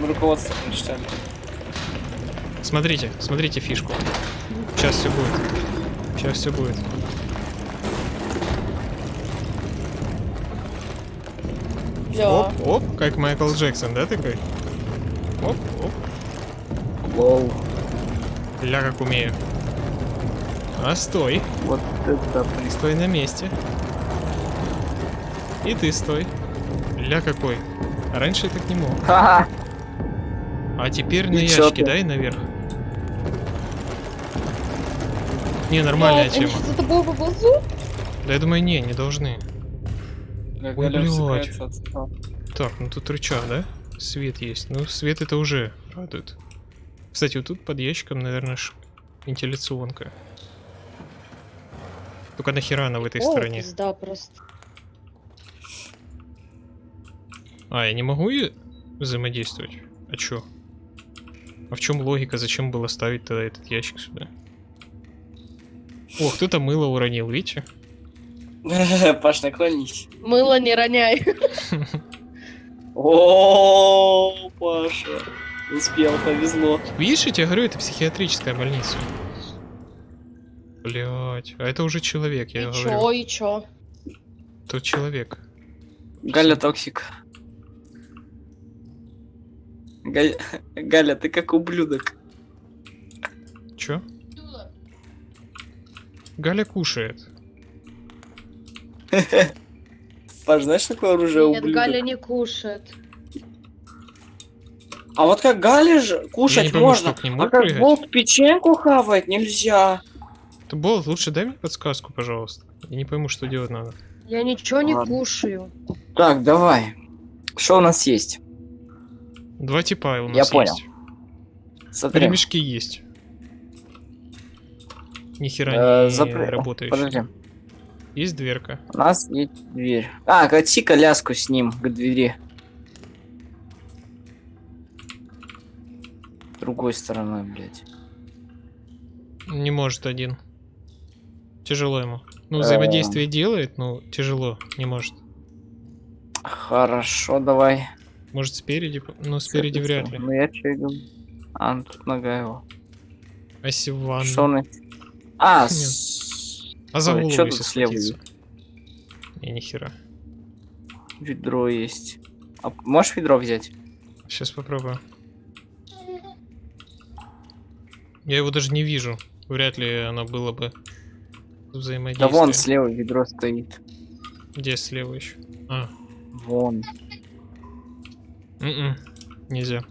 Мы руководство прочитали. Смотрите, смотрите фишку. Сейчас все будет. Сейчас все будет. Бля. Оп, оп, как Майкл Джексон, да, такой? Оп, оп. Лол. Ля, как умею. А стой. Вот это блин. Стой на месте. И ты стой. Ля какой. Раньше я так не мог. Ха-ха. А теперь на И чё ящики ты? дай наверх. Не, нормальная они тема. Да я думаю, не, не должны. Галя блядь. Так, ну тут рычаг, да? Свет есть. Ну, свет это уже радует. Кстати, вот тут под ящиком, наверное, ш... вентиляционка. Только нахера она в этой О, стороне? пизда просто. А, я не могу и взаимодействовать? А чё? А в чем логика? Зачем было ставить тогда этот ящик сюда? О, кто-то мыло уронил, видите? Паш, наклонись. Мыло не роняй. О, Паша. Успел, повезло. Видишь, я тебе говорю, это психиатрическая больница. Блять, а это уже человек, я И говорю. чё, и чё? Тот человек. Галя toxic. Галя, Галя, ты как ублюдок. Чё? Галя кушает. Паш, знаешь, такое оружие Нет, ублюдок? Галя не кушает. А вот как Галя же не кушать пойму, можно, к нему а как прыгать? волк печеньку хавать нельзя. Ты, Болт, лучше дай мне подсказку, пожалуйста. Я не пойму, что делать надо. Я ничего не Ладно. кушаю. Так, давай. Что у нас есть? Два типа у нас Я понял. есть. Смотри. Ремешки есть. Ни хера Э, не запре- работающие. Подожди. Есть дверка. У нас есть дверь. А, кати коляску с ним к двери. Другой стороной, блядь. Не может один. Тяжело ему. Ну, Э. взаимодействие делает, но тяжело. Не может. Хорошо, давай. Может спереди? Ну, спереди вряд ли. Ну я говорю. А, ну, тут нога его. Он... А, с... А за голову, чё если тут слева схватиться? Не, нихера. ведро есть. А можешь ведро взять? Сейчас попробую. Я его даже не вижу. Вряд ли оно было бы Да взаимодействие. вон слева ведро стоит. Где слева еще? А, Вон. м-м, нельзя.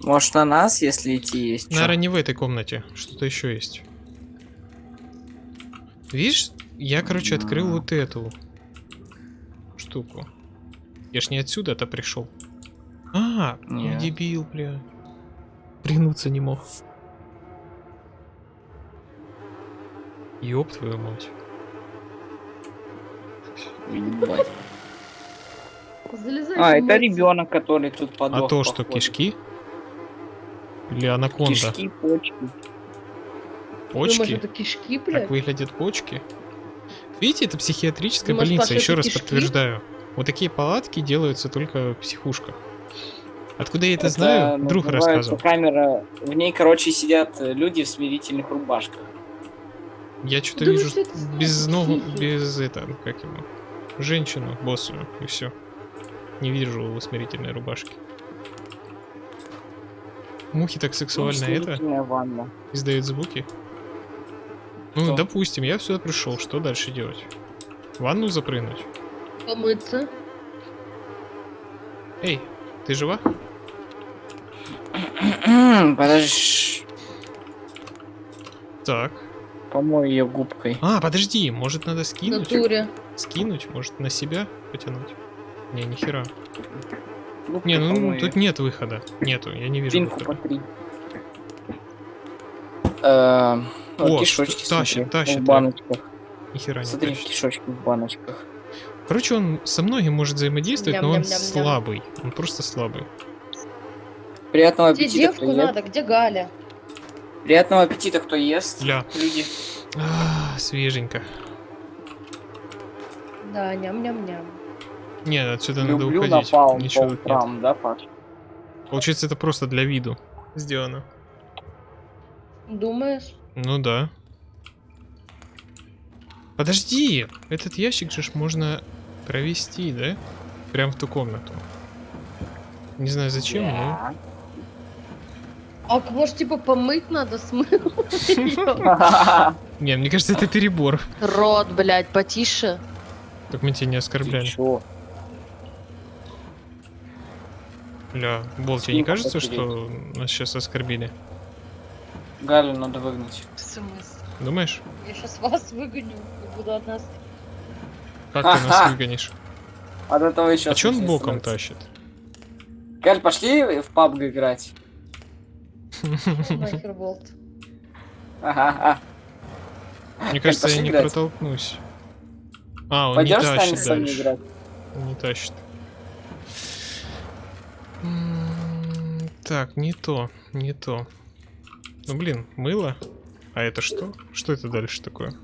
Может на нас, если идти есть? Наверное, не в этой комнате. Что-то еще есть. Видишь, я, короче, открыл А. вот эту штуку. Я ж не отсюда-то пришел. А, я Нет. дебил, бля. Пригнуться не мог. Ёб твою мать. Ебать. Залезай. А, это ребенок, который тут подох. а то, что походу. кишки? Или анаконда? Кишки, почки. Почки? Думаешь, это кишки, блядь? Как выглядят почки? Видите, это психиатрическая Думаешь, больница, Паша, еще это раз кишки? подтверждаю. Вот такие палатки делаются только в психушках. Откуда я это, знаю? Друг называется рассказывал. камера. В ней, короче, сидят э, люди в смирительных рубашках. Я что-то вижу это без ногу, без это, как его, женщину, боссую, и все. Не вижу в усмирительной рубашке. Мухи так Ну, сексуально это ванна. издают звуки. Ну, Что? допустим, я сюда пришел, что дальше делать? В ванну запрыгнуть? Помыться. Эй, ты жива? Подожди. Так. Помой ее губкой. А, подожди, может надо скинуть? натуре. Скинуть, может на себя потянуть? Не, нихера. Губкой Не, ну помой тут нет выхода. Нету, я не вижу выхода. потри. Э, О, кишочки тащит, смотри, тащит, в да. баночках. Нихера не Смотри, тащит. кишочки в баночках. Короче, он со многим может взаимодействовать, но он слабый. Он просто слабый. Приятного Где аппетита, девку привет. надо? Где Галя? Приятного аппетита, кто ест. Ля. Люди. А, свеженько. Да, ням-ням-ням. Не, отсюда надо Люблю уходить. напалм Ничего по тут нет. да, Паш? Получается, это просто для виду сделано. Думаешь? Ну да. Подожди, этот ящик же ж можно провести, да? Прям в ту комнату. Не знаю зачем, но... А может, типа, помыть надо смыл? Не, мне кажется, это перебор. Рот, блядь, потише. Так мы тебя не оскорбляли. чё? Бля, Бол, тебе не кажется, что нас сейчас оскорбили? Галю надо выгнать. В смысле? Думаешь? Я сейчас вас выгоню и буду от нас... Как ты нас выгонишь? От этого еще А че он боком становится. тащит? Галь, пошли в пабг играть. Ага, Мне кажется, я не протолкнусь. А, он не тащит дальше. не тащит. Так, не то, не то. Ну блин, мыло. А это что? Что это дальше такое?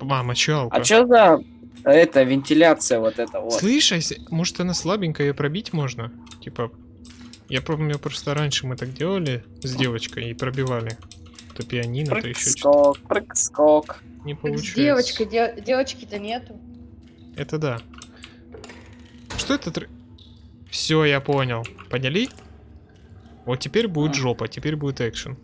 А, мочалка. А что за это вентиляция вот это вот? Слышь, а если- может она слабенькая, ее пробить можно? Типа, я помню, просто раньше мы так делали с девочкой и пробивали. То пианино, то еще что-то. Прыг-скок, прыг-скок. Не с девочкой, де- девочки-то нету. Это да. Что это? Все, я понял. Поняли? Вот теперь будет А. жопа, теперь будет экшен.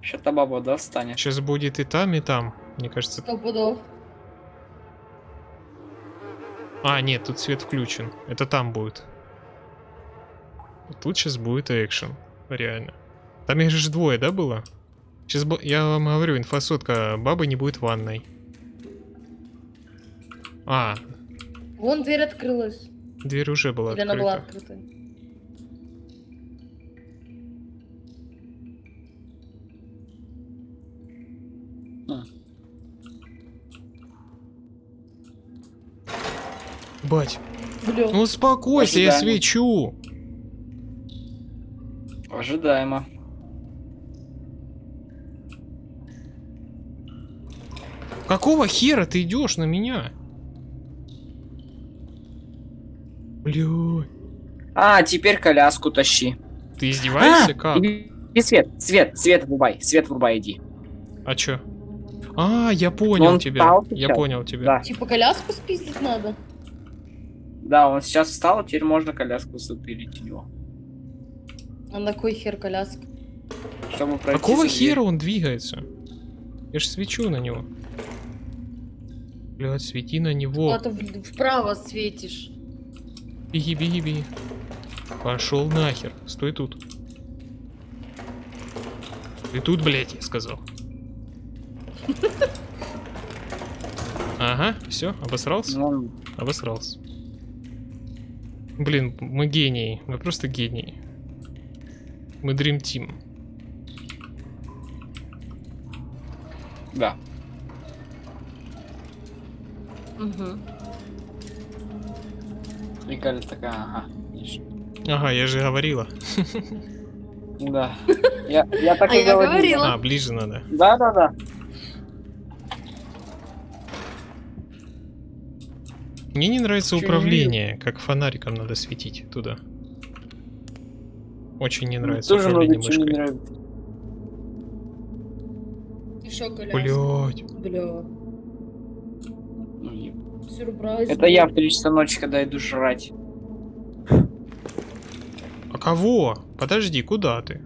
Что-то баба, да, встанет? Сейчас будет и там, и там. Мне кажется. Сто пудов. А, нет, тут свет включен. Это там будет. Тут сейчас будет экшен. Реально. Там их же двое, да, было? Сейчас я вам говорю, инфосотка бабы не будет в ванной. А, Вон дверь открылась. дверь уже была Или она была открыта. Бать, Бля. ну успокойся, я Ожидание. свечу. Ожидаемо. Какого хера ты идешь на меня? Блядь. А, теперь коляску тащи. Ты издеваешься? А, как? иди свет, свет, свет врубай, свет врубай, иди. А чё? А, я понял он тебя. встал Я понял тебя. Да, Типа коляску спиздить надо? да, он сейчас встал, а теперь можно коляску затырить у него. А на кой хер коляска? Чтобы пройти Какого хера он двигается? Я ж свечу на него. Блядь, свети на него. Куда-то в- вправо светишь. Беги, беги, беги. Пошел нахер. Стой тут. Ты тут, блядь, я сказал. Ага, все, обосрался? Ну, Обосрался. Блин, мы гении. Мы просто гении. Мы Dream Team. да. Угу. И Галя такая, ага. Ага, я же говорила. Да. Я, я так А и я говорила. говорила. А, ближе надо. Да, да, да. Мне не нравится Чё, не управление, как фонариком надо светить туда. Очень не нравится Тоже управление чего не мышкой. нравится. Еще. Блять. Бля. Ну, Сюрприз. Это я в 3 часа ночи, когда иду жрать. А кого? Подожди, куда ты?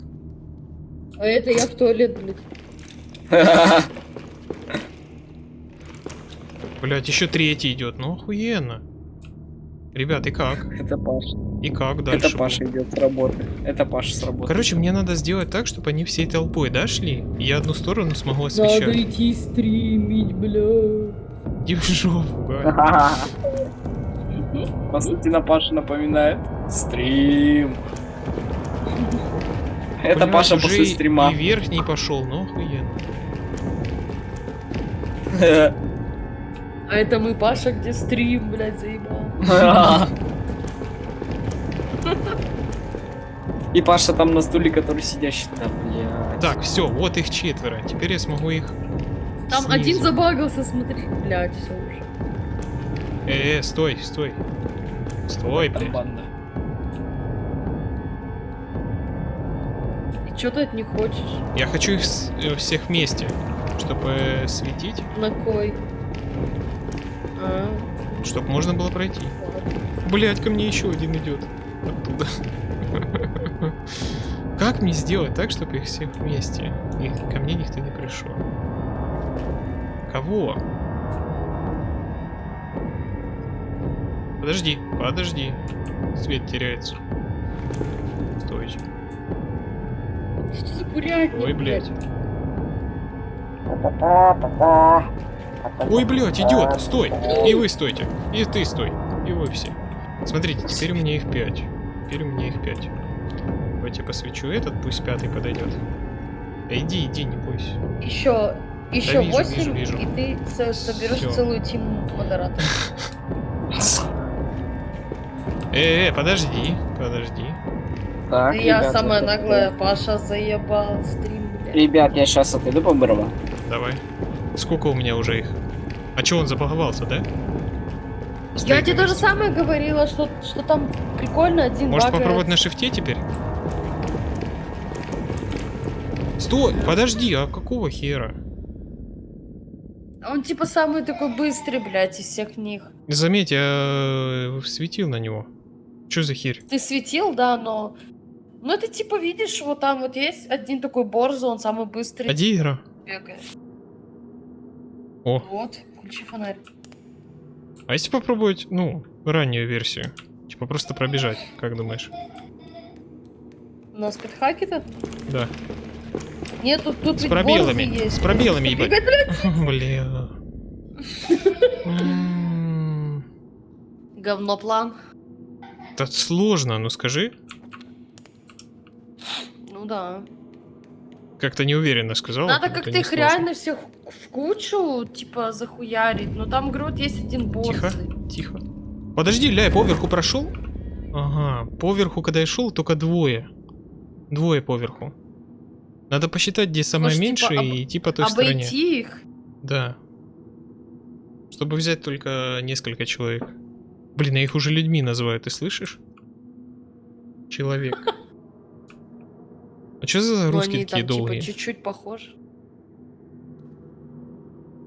А это я в туалет, блядь. Блять, еще третий идет. Ну охуенно. Ребят, и как? Это Паша. И как дальше? Это Паша идет с работы. Это Паша с работы. Короче, мне надо сделать так, чтобы они всей толпой, да, шли? И я одну сторону смогу освещать. идти стримить, бля. Иди в жопу. Константина Паша напоминает. Стрим. Это Паша после и- стрима. И верхний пошел, ну охуенно. А это мы, Паша, где стрим, блядь, заебал. И Паша там на стуле, который сидящий. Да, блядь. Так, все, вот их четверо. Теперь я смогу их... Там снизу. один забагался, смотри. Блядь, все уже. Э, э, стой, стой. Стой, Там блядь. банда. И что ты от них хочешь? Я хочу их с- э, всех вместе, чтобы э, светить, На кой? Чтобы можно было пройти. Блять, ко мне еще один идет. Оттуда. Как мне сделать так, чтобы их всех вместе? И ко мне никто не пришел. Кого? Подожди, подожди. Свет теряется. Стойте. Что за курятник, Ой, блядь. блядь? Ой, блядь, идет! Стой! И вы стойте. И ты стой. И вы все. Смотрите, теперь у меня их пять. Теперь у меня их пять. Давайте я посвечу этот, пусть пятый подойдет. Да иди, иди, не бойся. Еще, еще вижу, 8, вижу, вижу. и ты со- соберешь Всё. целую тиму модераторов. Э, э, подожди, подожди. Так, Да я ребят, самая наглая, Паша заебал стрим, блядь. Ребят, я сейчас отойду по. Давай. Сколько у меня уже их? А чё, он забаговался, да? Я Стоит тебе то же самое говорила, что, что там прикольно один Может багает. попробовать на шифте теперь? Стой, подожди, а какого хера? Он типа самый такой быстрый, блядь, из всех них. Заметь, я э, светил на него. Чё за херь? Ты светил, да, но... Ну это типа, видишь, вот там вот есть один такой Борзо, он самый быстрый А где игра? бегает. О. Вот, включи фонарь. А если попробовать, ну, раннюю версию? Типа просто пробежать, как думаешь? У нас подхаки-то? Да. Нет, тут, тут С пробелами, есть. с пробелами, ебать. Бля. М, Говно план. Это сложно, ну скажи. Ну да. Как-то неуверенно сказал. Надо как-то их реально всех в кучу, типа, захуярить. Но там, говорю, вот есть один босс. Тихо, тихо. Подожди, ля, я поверху прошел? Ага, поверху, когда я шел, только двое. Двое поверху. Надо посчитать, где самое Может, типа, об- и идти по той стороне. Обойти их. Да. Чтобы взять только несколько человек. Блин, а их уже людьми называют, ты слышишь? Человек. А что за Ну, русские такие там, долгие? типа, чуть-чуть похожи.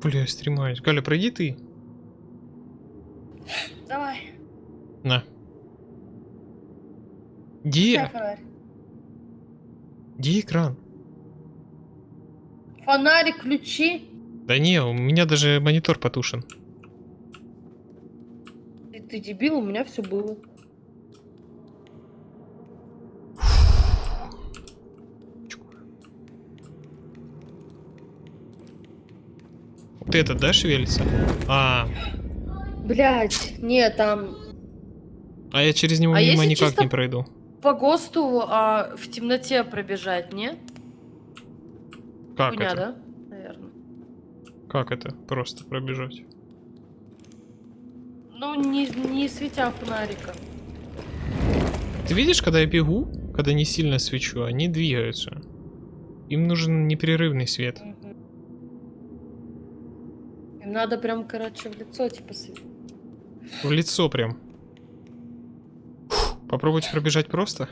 Бля, стремаюсь. Галя, пройди ты. Давай. На. Где? Где экран? Фонарик включи. Да не, у меня даже монитор потушен. Ты, ты дебил, у меня все было. Вот этот, да, шевелится? А, Блять, нет, там а я через него А мимо никак не пройду. по ГОСТу а, в темноте пробежать, не? Как Хуйня, это? да? Наверное. Как это? Просто пробежать. Ну, не, не светя фонариком. Ты видишь, когда я бегу, когда не сильно свечу, они двигаются. Им нужен непрерывный свет. Мгм. Им надо прям, короче, в лицо, типа. В лицо прям. Фух, Попробуйте пробежать просто.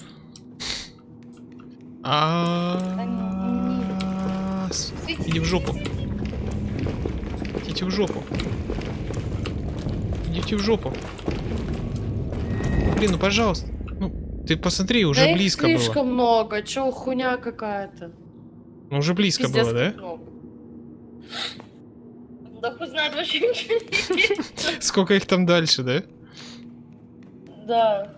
А. Иди в жопу. Идите в жопу. Идите в жопу. Блин, ну пожалуйста. Ну, ты посмотри, уже да их близко слишком было. много, чё, хуйня какая-то. Ну, уже близко Пиздец, было, да? много. Да хуй знает вообще ничего не. Сколько их там дальше, да? Да.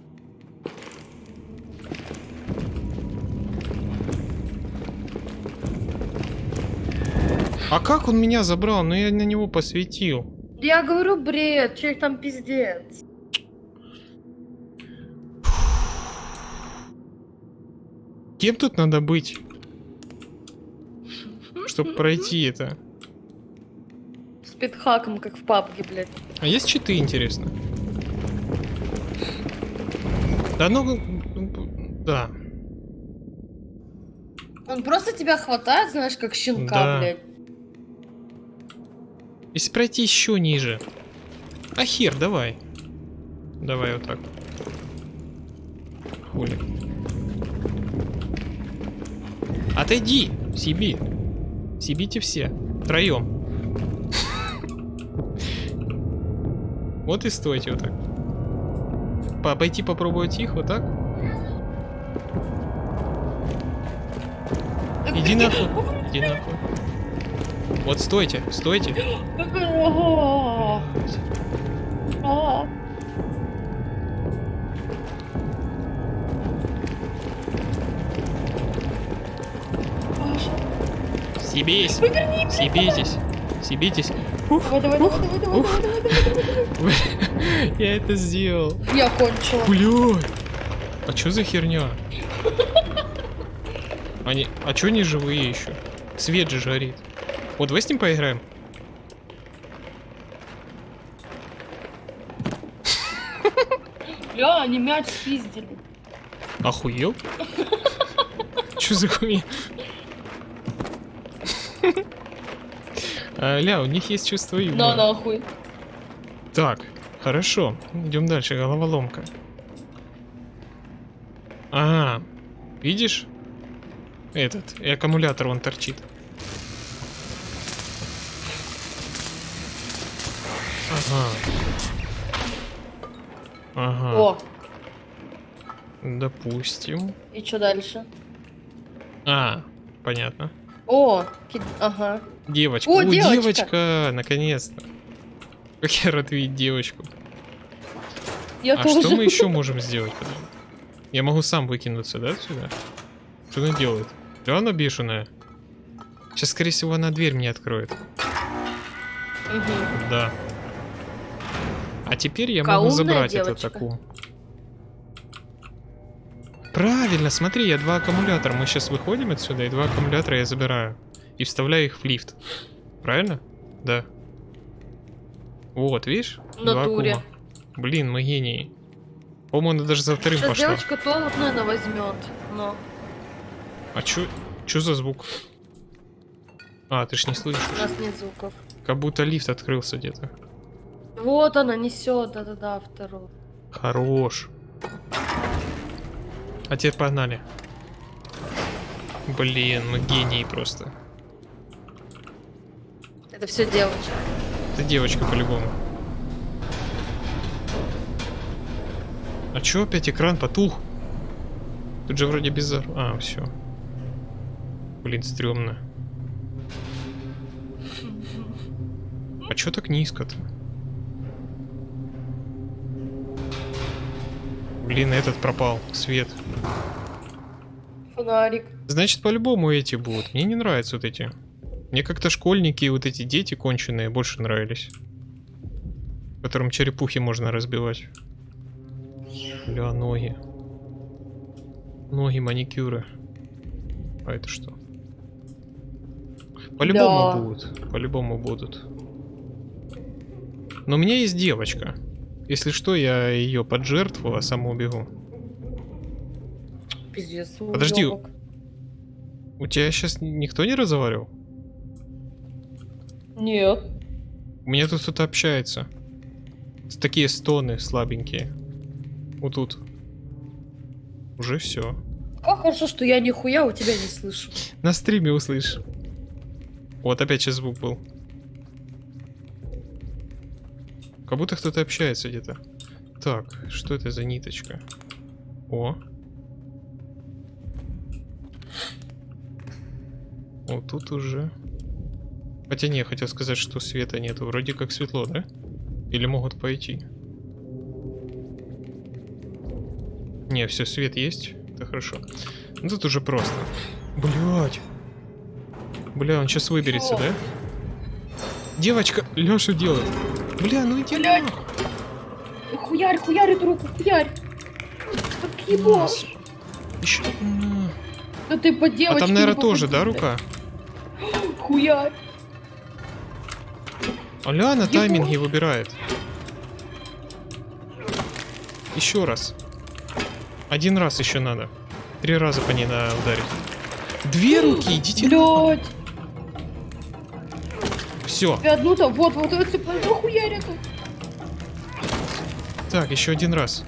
А как он меня забрал? Ну я на него посветил. Я говорю, бред, человек там пиздец. Кем тут надо быть? Чтобы пройти это. Пидхаком, как в папке, блядь. А есть читы, интересно? Да ну... ну, Да. Он просто тебя хватает, знаешь, как щенка, Да. блядь. Если пройти еще ниже. А хер, давай. Давай вот так. Хули. Отойди! Сиби. Сибите все. Втроем. Вот и стойте вот так. По- Пойти попробовать их вот так. Иди нахуй. Иди нахуй. Вот стойте, стойте. Ага. А. Давай, давай, давай, давай, давай, Ух. давай, давай, давай. Я это сделал. Я кончила. Бля. А чё за херня? Они... А чё они живые еще? Свет же жарит. Вот давай с ним поиграем. Бля, они мяч спиздили. Охуел? Чё за хуйня? А, Ля, у них есть чувство юмора. нахуй. Так, хорошо. Идем дальше. Головоломка. Ага. Видишь? Этот. И аккумулятор он торчит. Ага. Ага. О, Допустим. и что дальше? А, понятно. О, ки- ага. Девочка. О, О, девочка. девочка! Наконец-то. Как я рад видеть девочку. Я а тоже. что мы еще можем сделать? Я могу сам выкинуться, да, отсюда? Что она делает? Да она бешеная. Сейчас, скорее всего, она дверь мне откроет. Мгм. Да. А теперь я Какая могу забрать девочка. аккум. Правильно, смотри, я два аккумулятора. Мы сейчас выходим отсюда, и два аккумулятора я забираю. И вставляю их в лифт. Правильно? Да. Вот, видишь? Натуре. Блин, мы гении. По-моему, она даже за вторым Сейчас пошла. девочка то вот, наверное, возьмет. Но. А чё, чё за звук? А, ты ж не У слышишь. нас нет звуков. Как будто лифт открылся где-то. Вот она несет, да-да-да, вторую. Хорош. А теперь погнали. Блин, мы гении просто. Это все девочка. Это девочка по-любому. А чё опять экран потух? Тут же вроде без... зар- А, все. Блин, стрёмно. А чё так низко-то? Блин, этот пропал. Свет. Фонарик. Значит, по-любому эти будут. Мне не нравятся вот эти. Мне как-то школьники и вот эти дети конченые больше нравились. Которым черепухи можно разбивать. Бля, ноги. Ноги, маникюры. А это что? По-любому Да. будут. По-любому будут. Но у меня есть девочка. Если что, я ее поджертвую, а сам убегу. Пиздец. Подожди. уёбок. У тебя сейчас никто не разговаривал? Нет. У меня тут кто-то общается. Такие стоны слабенькие. Вот тут. Уже все. Как хорошо, что я нихуя у тебя не слышу. На стриме услышь. Вот опять сейчас звук был. Как будто кто-то общается где-то. Так, что это за ниточка? О. Вот тут уже. Хотя не, я хотел сказать, что света нету. Вроде как светло, да? Или могут пойти? Не, все, свет есть. Это хорошо. Ну тут уже просто. Блять. Бля, он сейчас выберется, да? Девочка, Леша делает. Бля, ну иди Блядь. нахуй. Хуярь, хуярь эту руку, хуярь. Как его? Еще. Да ты по А девочке там, не наверное, тоже, да, рука? Хуярь. Аля на Ебать. тайминге выбирает. Еще раз. Один раз еще надо. Три раза по ней надо ударить. Две руки, идите. Блядь. Все. Тебя одну там, вот, вот, вот, хуярят. Так, еще один раз.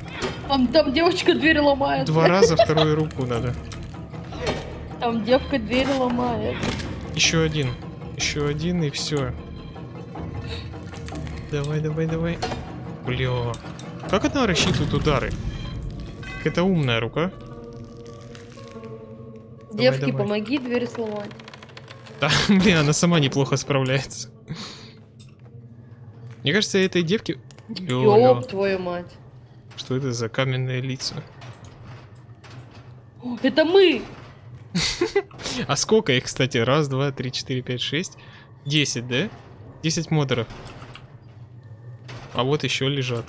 Там, там девочка дверь ломает. Два раза вторую руку надо. Там девка дверь ломает. Еще один. Еще один и все. Давай, давай, давай. Бля. Как она рассчитывает удары? Это умная рука. Давай, Девки, давай. помоги дверь сломать. Да, блин, она сама неплохо справляется. Мне кажется, этой девке... Ё-ё. Ёб твою мать. Что это за каменные лица? Это мы! А сколько их, кстати? Раз, два, три, четыре, пять, шесть. Десять, да? Десять модеров. А вот еще лежат.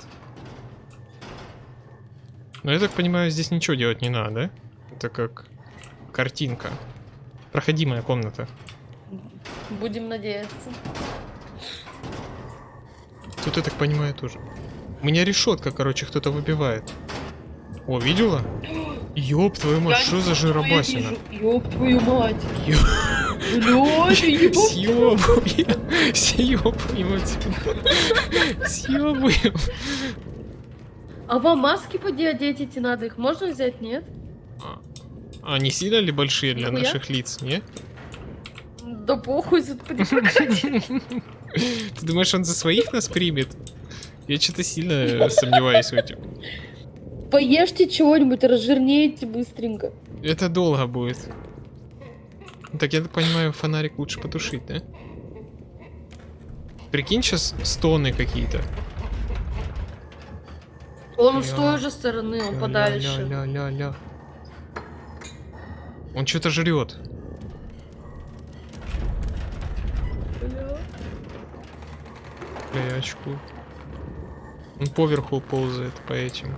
Но я так понимаю, здесь ничего делать не надо, да? Это как картинка. Проходимая комната. Будем надеяться. Тут, я так понимаю, тоже. У меня решетка, короче, кто-то выбивает. О, видела? Ёб твою мать, Я что за жиробасина? Ёб твою мать. Ёб твою- Съёбываем. Съёбываем отсюда. Съёбываем. А вам маски поди одеть эти надо? Их можно взять, нет? А не сильно ли большие для Нихуя. наших лиц, не? Да похуй. Ты думаешь, он за своих нас примет? Я что-то сильно сомневаюсь в этом. Поешьте чего-нибудь, разжирнеете быстренько. Это долго будет. Так, я так понимаю, фонарик лучше потушить, да? Прикинь, сейчас стоны какие-то. Он с Ля. той же стороны, он подальше. Ля-ля-ля-ля. Он что-то жрет. Бля. Очкую. Он поверху ползает по этим.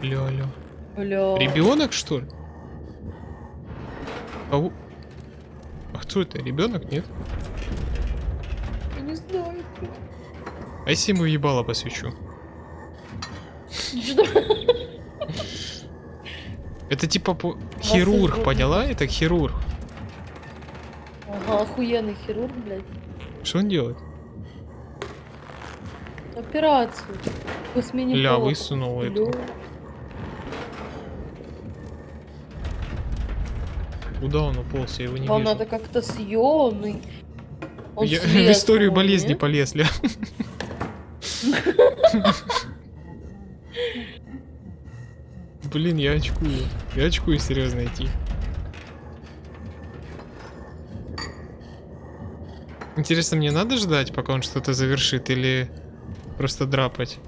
Ля-ля. Ребенок, что ли? А, у- а кто это? Ребенок, нет? Я не знаю. А если ему ебало посвечу? Что? Это типа по- хирург, поняла? Это хирург. Ага, охуенный хирург, блядь. Что он делает? Операцию. Ля, высунул Бля. Куда он уполз? Я его не Вам вижу. надо как-то съемный. Он Я слез, в историю болезни нет? полез, ля. Блин, я очкую. Я очкую серьезно идти. Интересно, мне надо ждать, пока он что-то завершит, или просто драпать?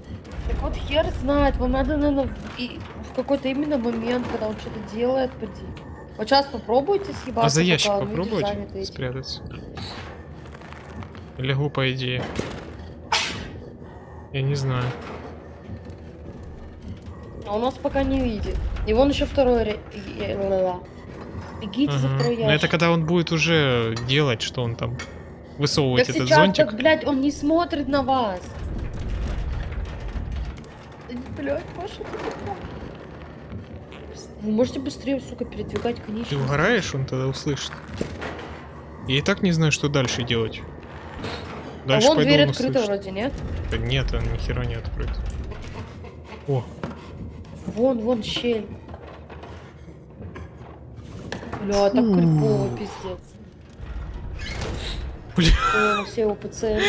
Так вот хер знает, вам надо, наверное, в, в какой-то именно момент, когда он что-то делает, поди. Вот сейчас попробуйте съебаться, А за ящик этим. спрятаться? Лягу, по идее. Я не знаю. А он нас пока не видит. И вон еще второй... ла-ла. Бегите за Ага. второй Но ящик. это когда он будет уже делать, что он там высовывать Так этот сейчас, зонтик. так, блядь, он не смотрит на вас. Блядь, Маша, ты. Вы можете быстрее, сука, передвигать конечности? Ты угораешь, он тогда услышит. Я и так не знаю, что дальше делать. А Дальше вон пойду, дверь открыта услышит. вроде, нет? Да нет, он ни хера не открыт. О, Вон, вон щель. Бля, так крипово, пиздец. Бля. О, все его пациенты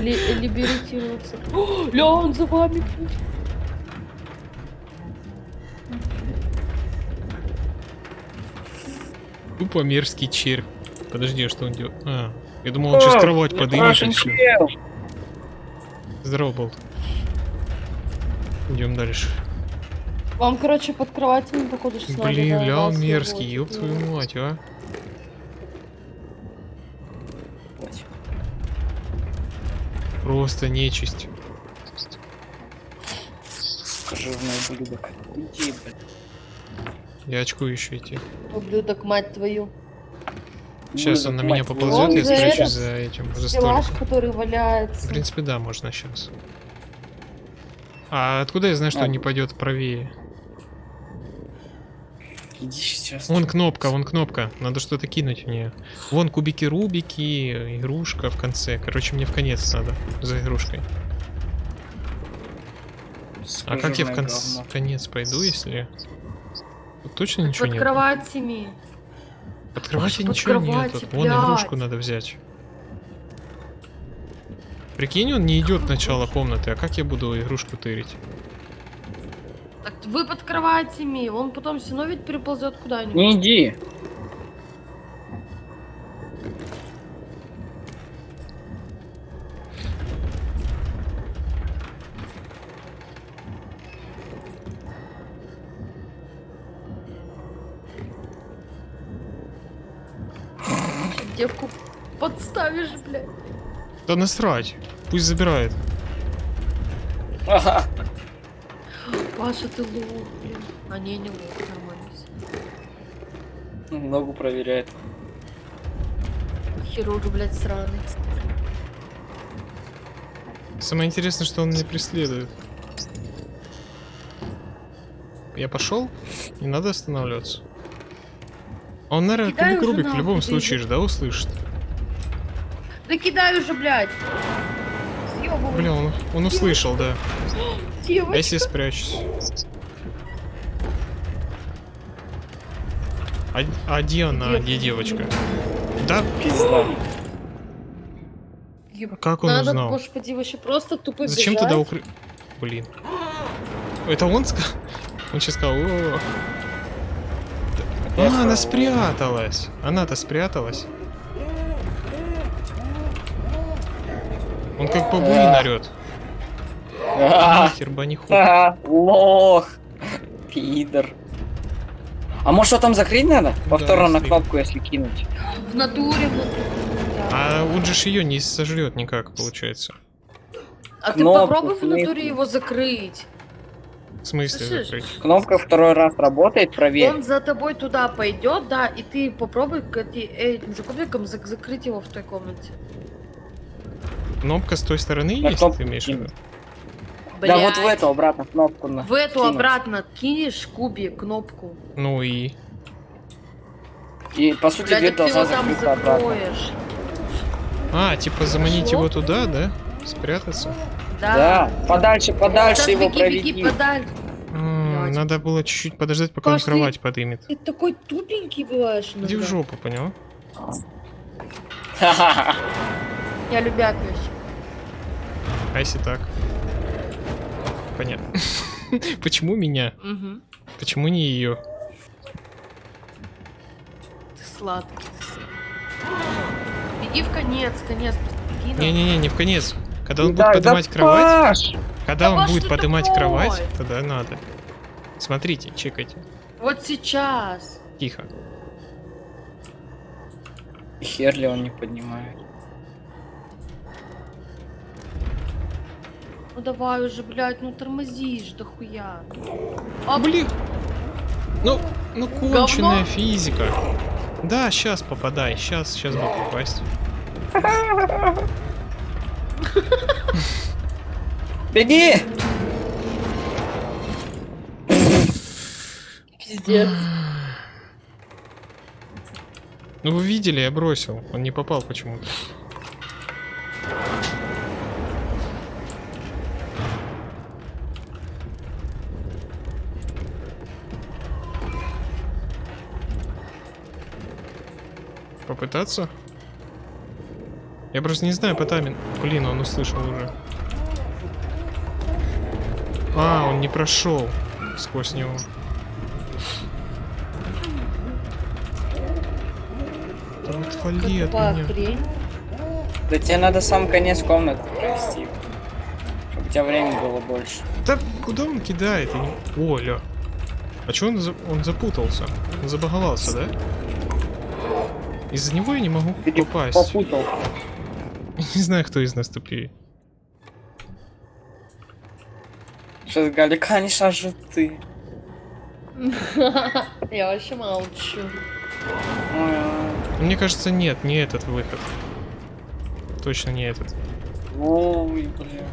ли- либеритируются. Ля, он за вами, блядь. Тупо мерзкий червь. Подожди, а что он делает? А, я думал, он сейчас кровать подымет. Здорово, Болт. Идем дальше. Вам, короче, под кроватями, походу, сейчас надо. Блин, да, ля, вас мерзкий, ёб твою мать, а. Просто нечисть. Жирный ублюдок. Уйди, блядь. Я очку еще идти. Ублюдок, мать твою. Сейчас он на меня поползет, я за спрячусь за этим, за Стеллаж, столиком. который валяется. В принципе, да, можно сейчас. А откуда я знаю, что А. он не пойдет правее? Иди сейчас. Вон кнопка, вон кнопка. Надо что-то кинуть мне. Вон кубики Рубики, игрушка в конце. Короче, мне в конец надо за игрушкой. А как я в конц... говно. конец пойду, если... Тут точно ничего Под нет? кроватями. Под кроватью под ничего кровати, нет. Вон игрушку надо взять. Прикинь, он не идет в начало комнаты, а как я буду игрушку тырить? Так вы под кроватями. Он потом все равно ведь переползет куда-нибудь. Не иди. Девку подставишь, блядь. Да насрать. Пусть забирает. Ага. Паша, ты лох, блин. А не, не лох, нормально всё. Ногу проверяет. Хирург, блядь, сраный. Самое интересное, что он меня преследует. Я пошел? Не надо останавливаться. Он, наверное, кубик Рубик в любом случае же, да, услышит? Да кидай уже, блядь. Съёбывай. Бля, он, он услышал, да. Я Девочка. себе спрячусь. А, а где она? Где девочка? Да, Пизда. Как он Надо, узнал? господи, вообще просто тупо Зачем бежать. туда укры... Блин. Это он сказал? Он сейчас сказал, «О». А, она спряталась. Она-то спряталась. Он как бабуин Да. орет. А, Нахер баниху. а, Лох. Пидор. А может что там закрыть надо? Повторно на кнопку, если кинуть. В натуре. А он же ее не сожрет никак, получается. А ты попробуй в натуре его закрыть. В смысле Слышишь? закрыть? Кнопка второй раз работает, проверь. Он за тобой туда пойдет, да, и ты попробуй к эти- этим же кубиком зак- закрыть его в той комнате. Кнопка с той стороны На есть, кнопку ты имеешь в виду? Да вот в эту обратно кнопку на. В эту кинуть. обратно кинешь кубик, кнопку. Ну и... И по сути Блядь, дверь так ты его должна там закрыться обратно. закроешь. А, типа заманить Пошло? его туда, да? Спрятаться? Да. Да, подальше, подальше Сейчас его беги, проведи. беги подальше. М. Надо было чуть-чуть подождать, пока он Паш, ты- кровать подымет. Ты такой тупенький бываешь Иди в иногда. жопу, понял? Я любякаюсь. А если так? Понятно. Почему меня? Угу. Почему не ее? Ты сладкий. Беги в конец, конец. просто Беги на- Не-не-не, не в конец. Когда он будет Да, да, поднимать кровать, Паш! когда Да он будет поднимать такой? кровать, тогда надо. Смотрите, чекайте. Вот сейчас. Тихо. Хер ли он не поднимает. Ну давай уже, блядь, ну тормозишь, да хуя. А, Блин. Ну, ну конченая Говно? физика. Да, сейчас попадай, сейчас, сейчас бы попасть. Беги! Пиздец. Ну вы видели, я бросил. Он не попал почему-то. Попытаться? Я просто не знаю по таймингу. Блин, он услышал уже. А, он не прошел сквозь него. Да вот отвали от меня. хрень. Да тебе надо сам конец комнаты провести. Чтобы у тебя времени было больше. Да куда он кидает? Не- О, ля. А чё он, за- он запутался? Он забаговался, да? Из-за него я не могу Ты попасть. попутал. Не знаю, кто из нас тупее. Сейчас Галя, конечно же ты. Я вообще молчу. Ой, Мне кажется, нет, не этот выход. Точно не этот. Ой, бля.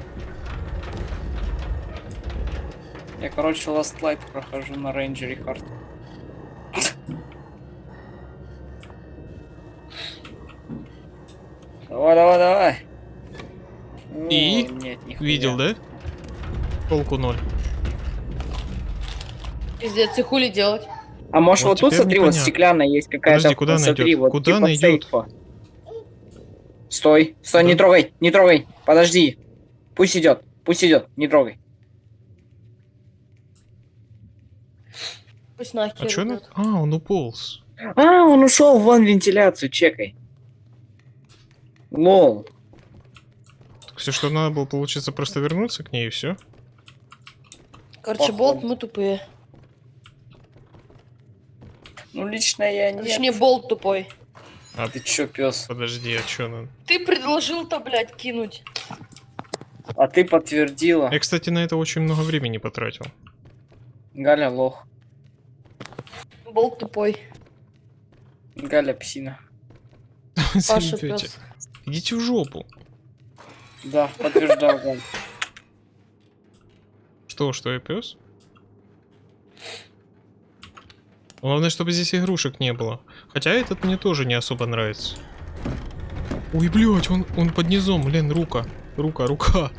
Я, короче, Last Light прохожу на рейнджере хард. Давай, давай, давай. И? О, нет, нихуя. Видел, да? Толку ноль. Пиздец, и хули делать? А может Вот вот, тут, смотри, вот стеклянная есть какая-то. Подожди, куда она смотри, идет? вот Куда типа она идет? сейфа. Стой, стой, не Да. трогай, не трогай. Подожди. Пусть идет, пусть идет, не трогай. Пусть нахер А на... идёт. А, он уполз. А, он ушел вон вентиляцию, чекай. Лол. Все, что надо было, получится, просто вернуться к ней и все. Короче, Походу. болт, мы тупые. Ну лично я не. Точнее, болт тупой. Ты чё, пес? Подожди, а чё надо? Ты предложил-то, блядь, кинуть. А ты подтвердила. Я, кстати, на это очень много времени потратил. Галя лох. Болт тупой. Галя псина. Паша пес. Идите в жопу. Да, подтверждал Галь. Что, что я пес? Главное, чтобы здесь игрушек не было. Хотя этот мне тоже не особо нравится. Ой, блядь, он, он под низом, блин, рука. Рука, рука,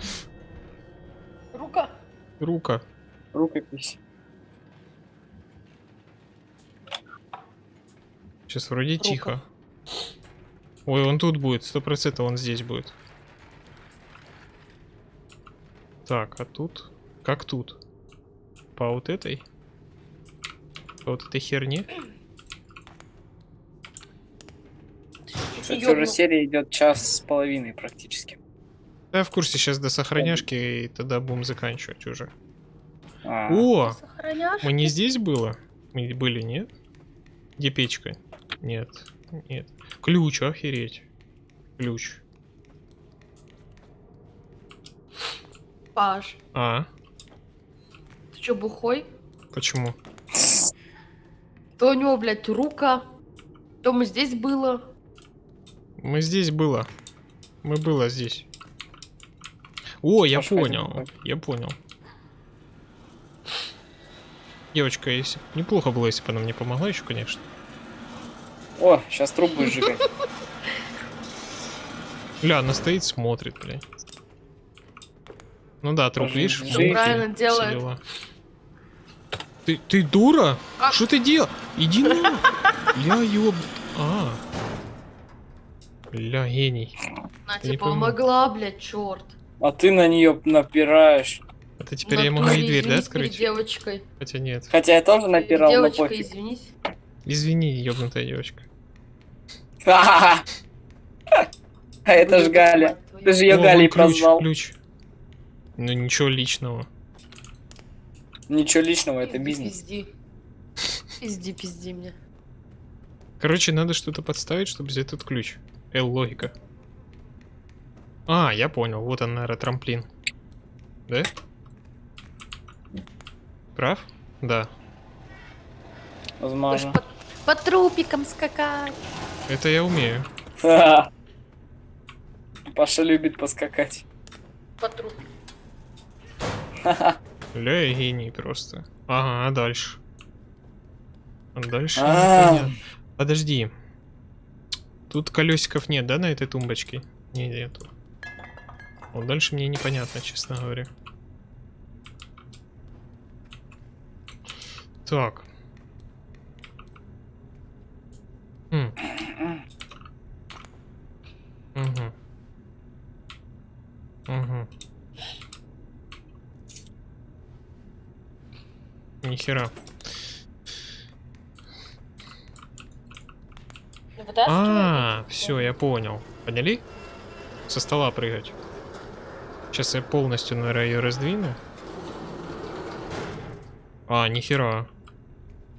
Рука. рука. Рукопись. Сейчас вроде Рука. тихо. Ой, он тут будет, сто процентов он здесь будет. Так, а тут? Как тут? По вот этой? По вот этой херне? Кстати, уже серия идет час с половиной практически. Да, я в курсе, сейчас до сохраняшки, и тогда будем заканчивать уже. А, О! Сохраняш? Мы не здесь было? Мы были, нет? Где печка? Нет, нет. Ключ, охереть. Ключ. Паш, А, ты чё, бухой? почему? То у него, блядь, рука. То мы здесь было. Мы здесь было. Мы было здесь. О, я Пошла понял. домой. Я понял. Девочка, если неплохо было, если бы она мне помогла еще, конечно. О, сейчас труп будешь сжигать. Ля, она стоит, смотрит, бля. Ну да, труп, видишь, правильно делает. дела. Ты, ты дура? А- Что ты делал? Иди на. Ля, ёб... А. Ля, гений. На Ты пойму. помогла, блядь, черт. А ты на нее напираешь. Это теперь я могу и дверь, да, открыть? девочкой. Хотя нет. Хотя я тоже напирал, но Девочка, пофиг. извинись. Извини, ёбнутая девочка. А это ж Галя. Ты же ее Галей прозвал. ключ. Ну ничего личного. Ничего личного, это бизнес. Пизди. Пизди, пизди мне. Короче, надо что-то подставить, чтобы взять этот ключ. Эл, логика. А, я понял. Вот он, наверное, трамплин. Да? Прав? Да. Возможно. по, по трупикам скакать. Это я умею. Паша любит поскакать. По. Ха-ха. Ля, я гений просто. Ага, а дальше? А дальше А. непонятно. Подожди. Тут колесиков нет, да, на этой тумбочке? Не, нету. Вот дальше мне непонятно, честно говоря. Так. Хм. Угу. Угу. Нихера. А, все, я понял. Поняли? Со стола прыгать. Сейчас я полностью, наверное, ее раздвину. А, нихера.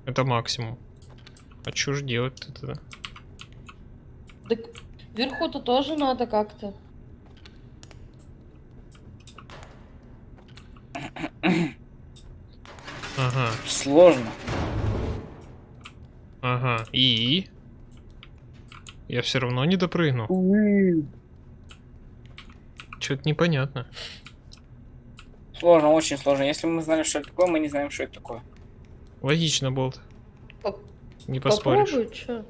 Это максимум. А что ж делать-то тогда? Так вверху-то тоже надо как-то. Ага, Сложно. ага. И? Я все равно не допрыгну. Что-то непонятно. Сложно, очень сложно. Если мы знали, что это такое, мы не знаем, что это такое. Логично, Болт. Не поспоришь. Попробуй, чё?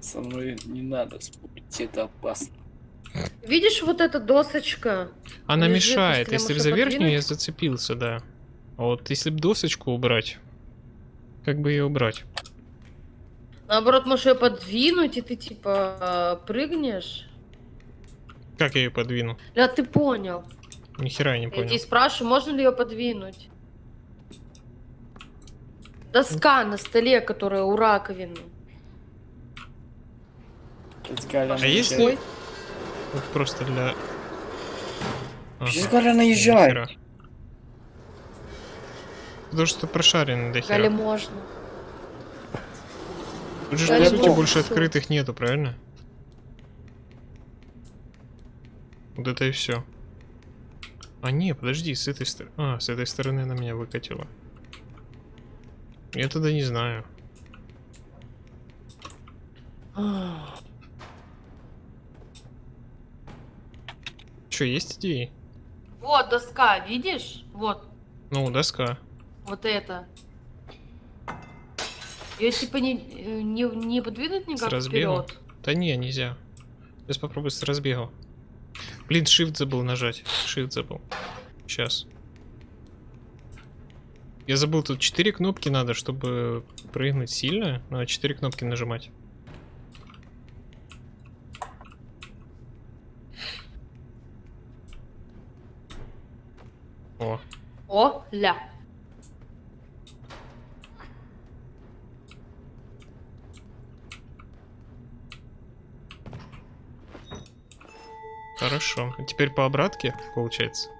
Со мной не надо спорить, это опасно. Видишь, вот эта досочка? Она Лежит, мешает. если Если можно за верхнюю я зацепился, да. А вот если бы досочку убрать, как бы ее убрать? Наоборот, можешь ее подвинуть, и ты типа прыгнешь. Как я ее подвину? Да, ты понял. Ни хера я не Я понял. тебя спрашиваю, можно ли ее подвинуть? Доска на столе, которая у раковины. А если- Вот просто для... Ага, Сейчас Галя ни наезжает. хера. Потому что прошаренный до Галя хера. можно. Тут же, Галя по сути, больше открытых нету, правильно? Вот это и все. А не, подожди, с этой стороны... А, с этой стороны она меня выкатила. Я тогда не знаю. Че, есть идеи? Вот доска, видишь? Вот, Ну, доска. вот это. Ее типа не, не, не подвинуть никак разбегу? вперед. Да не, нельзя. Сейчас попробую с разбега. Блин, shift забыл нажать. Shift забыл. Сейчас. Я забыл, тут 4 кнопки надо, чтобы прыгнуть сильно. Надо 4 кнопки нажимать. О, О, ля. хорошо. А теперь по обратке, получается.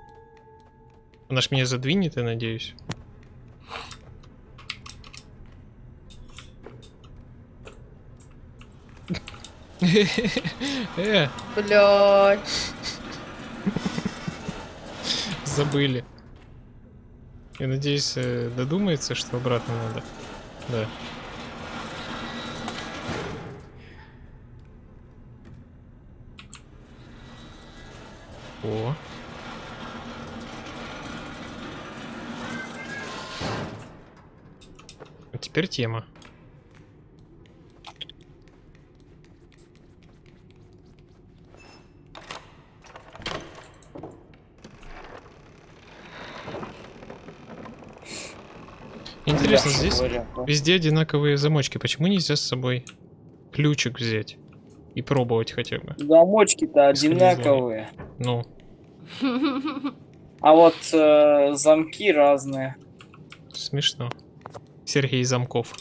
Она ж меня задвинет, я надеюсь. Э, Блядь. Забыли. Я надеюсь, э, додумается, что обратно надо. Да. О. А теперь тема. Интересно, здесь говоря, везде одинаковые замочки. Почему нельзя с собой ключик взять и пробовать хотя бы? Замочки-то одинаковые. Ну, А вот э, замки разные. смешно. Сергей Замков.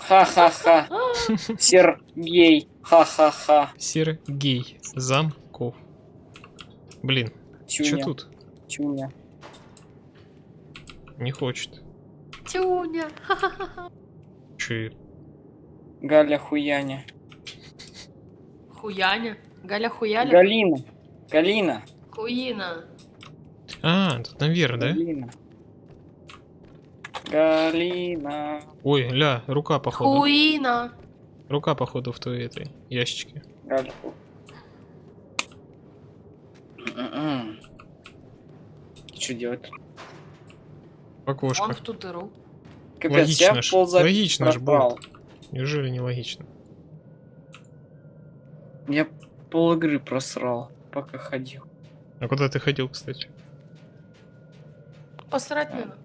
Ха-ха-ха. Сергей. Ха-ха-ха. Сергей Замков. Блин, что Чуня. тут? Чуня. Не хочет. Тюня. Че? Галя Хуяня. Хуяня. Галя хуяля. Галина. Галина. Хуина. А, тут наверх, да? Галина. Галина. Ой, ля, рука походу. Хуина. Рука походу в той этой ящичке. Галя. М-м. Что делать? В окошко. Он в ту дыру. Капец, Логично я ж. ползать Логично ж пропал. будет. Неужели не логично? Я пол игры просрал, пока ходил. А куда ты ходил, кстати? Посрать надо.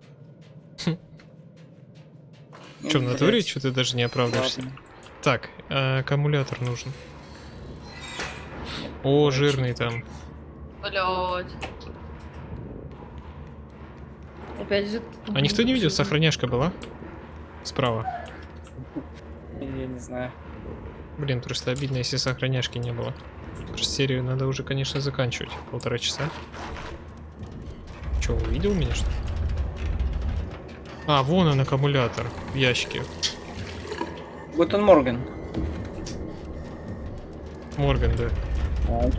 Че, в Ну, натуре? Что ты даже не оправдываешься? ладно. Так, а, аккумулятор нужен. О, жирный там. Блядь. Опять же... А никто не видел, сохраняшка была? Справа. Я не знаю. Блин, просто обидно, если сохраняшки не было. Просто серию надо уже, конечно, заканчивать. Полтора часа. Че, увидел меня, что ли? А, вон он, аккумулятор в ящике. Гутен Морген. Морган, да.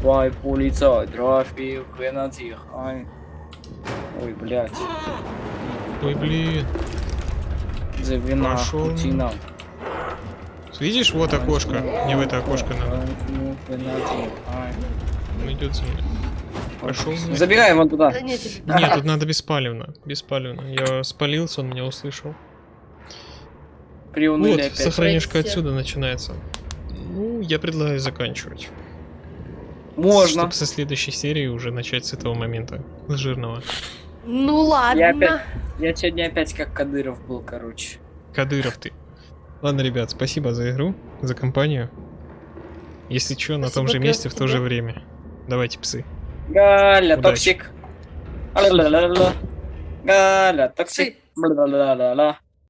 Твой полицай, трафик, гренадир. Ай. Ой, блядь. Ой, блин. За вина, путина. Видишь, вот окошко. Мне в это окошко надо. Он идет за мной. Пошел. Забегай вон туда. Да нет. Нет, тут надо беспалевно. Беспалевно. Я спалился, он меня услышал. Приуныли Вот, опять. сохранюшка Пройти. отсюда начинается. Ну, я предлагаю заканчивать. Можно. Чтобы со следующей серии уже начать с этого момента. С жирного. Ну ладно. Я опять- Я сегодня опять как Кадыров был, короче. Кадыров ты. Ладно, ребят, спасибо за игру, за компанию. Если что, на том же месте в то же время. Давайте, псы. Галя, toxic. Галя, toxic.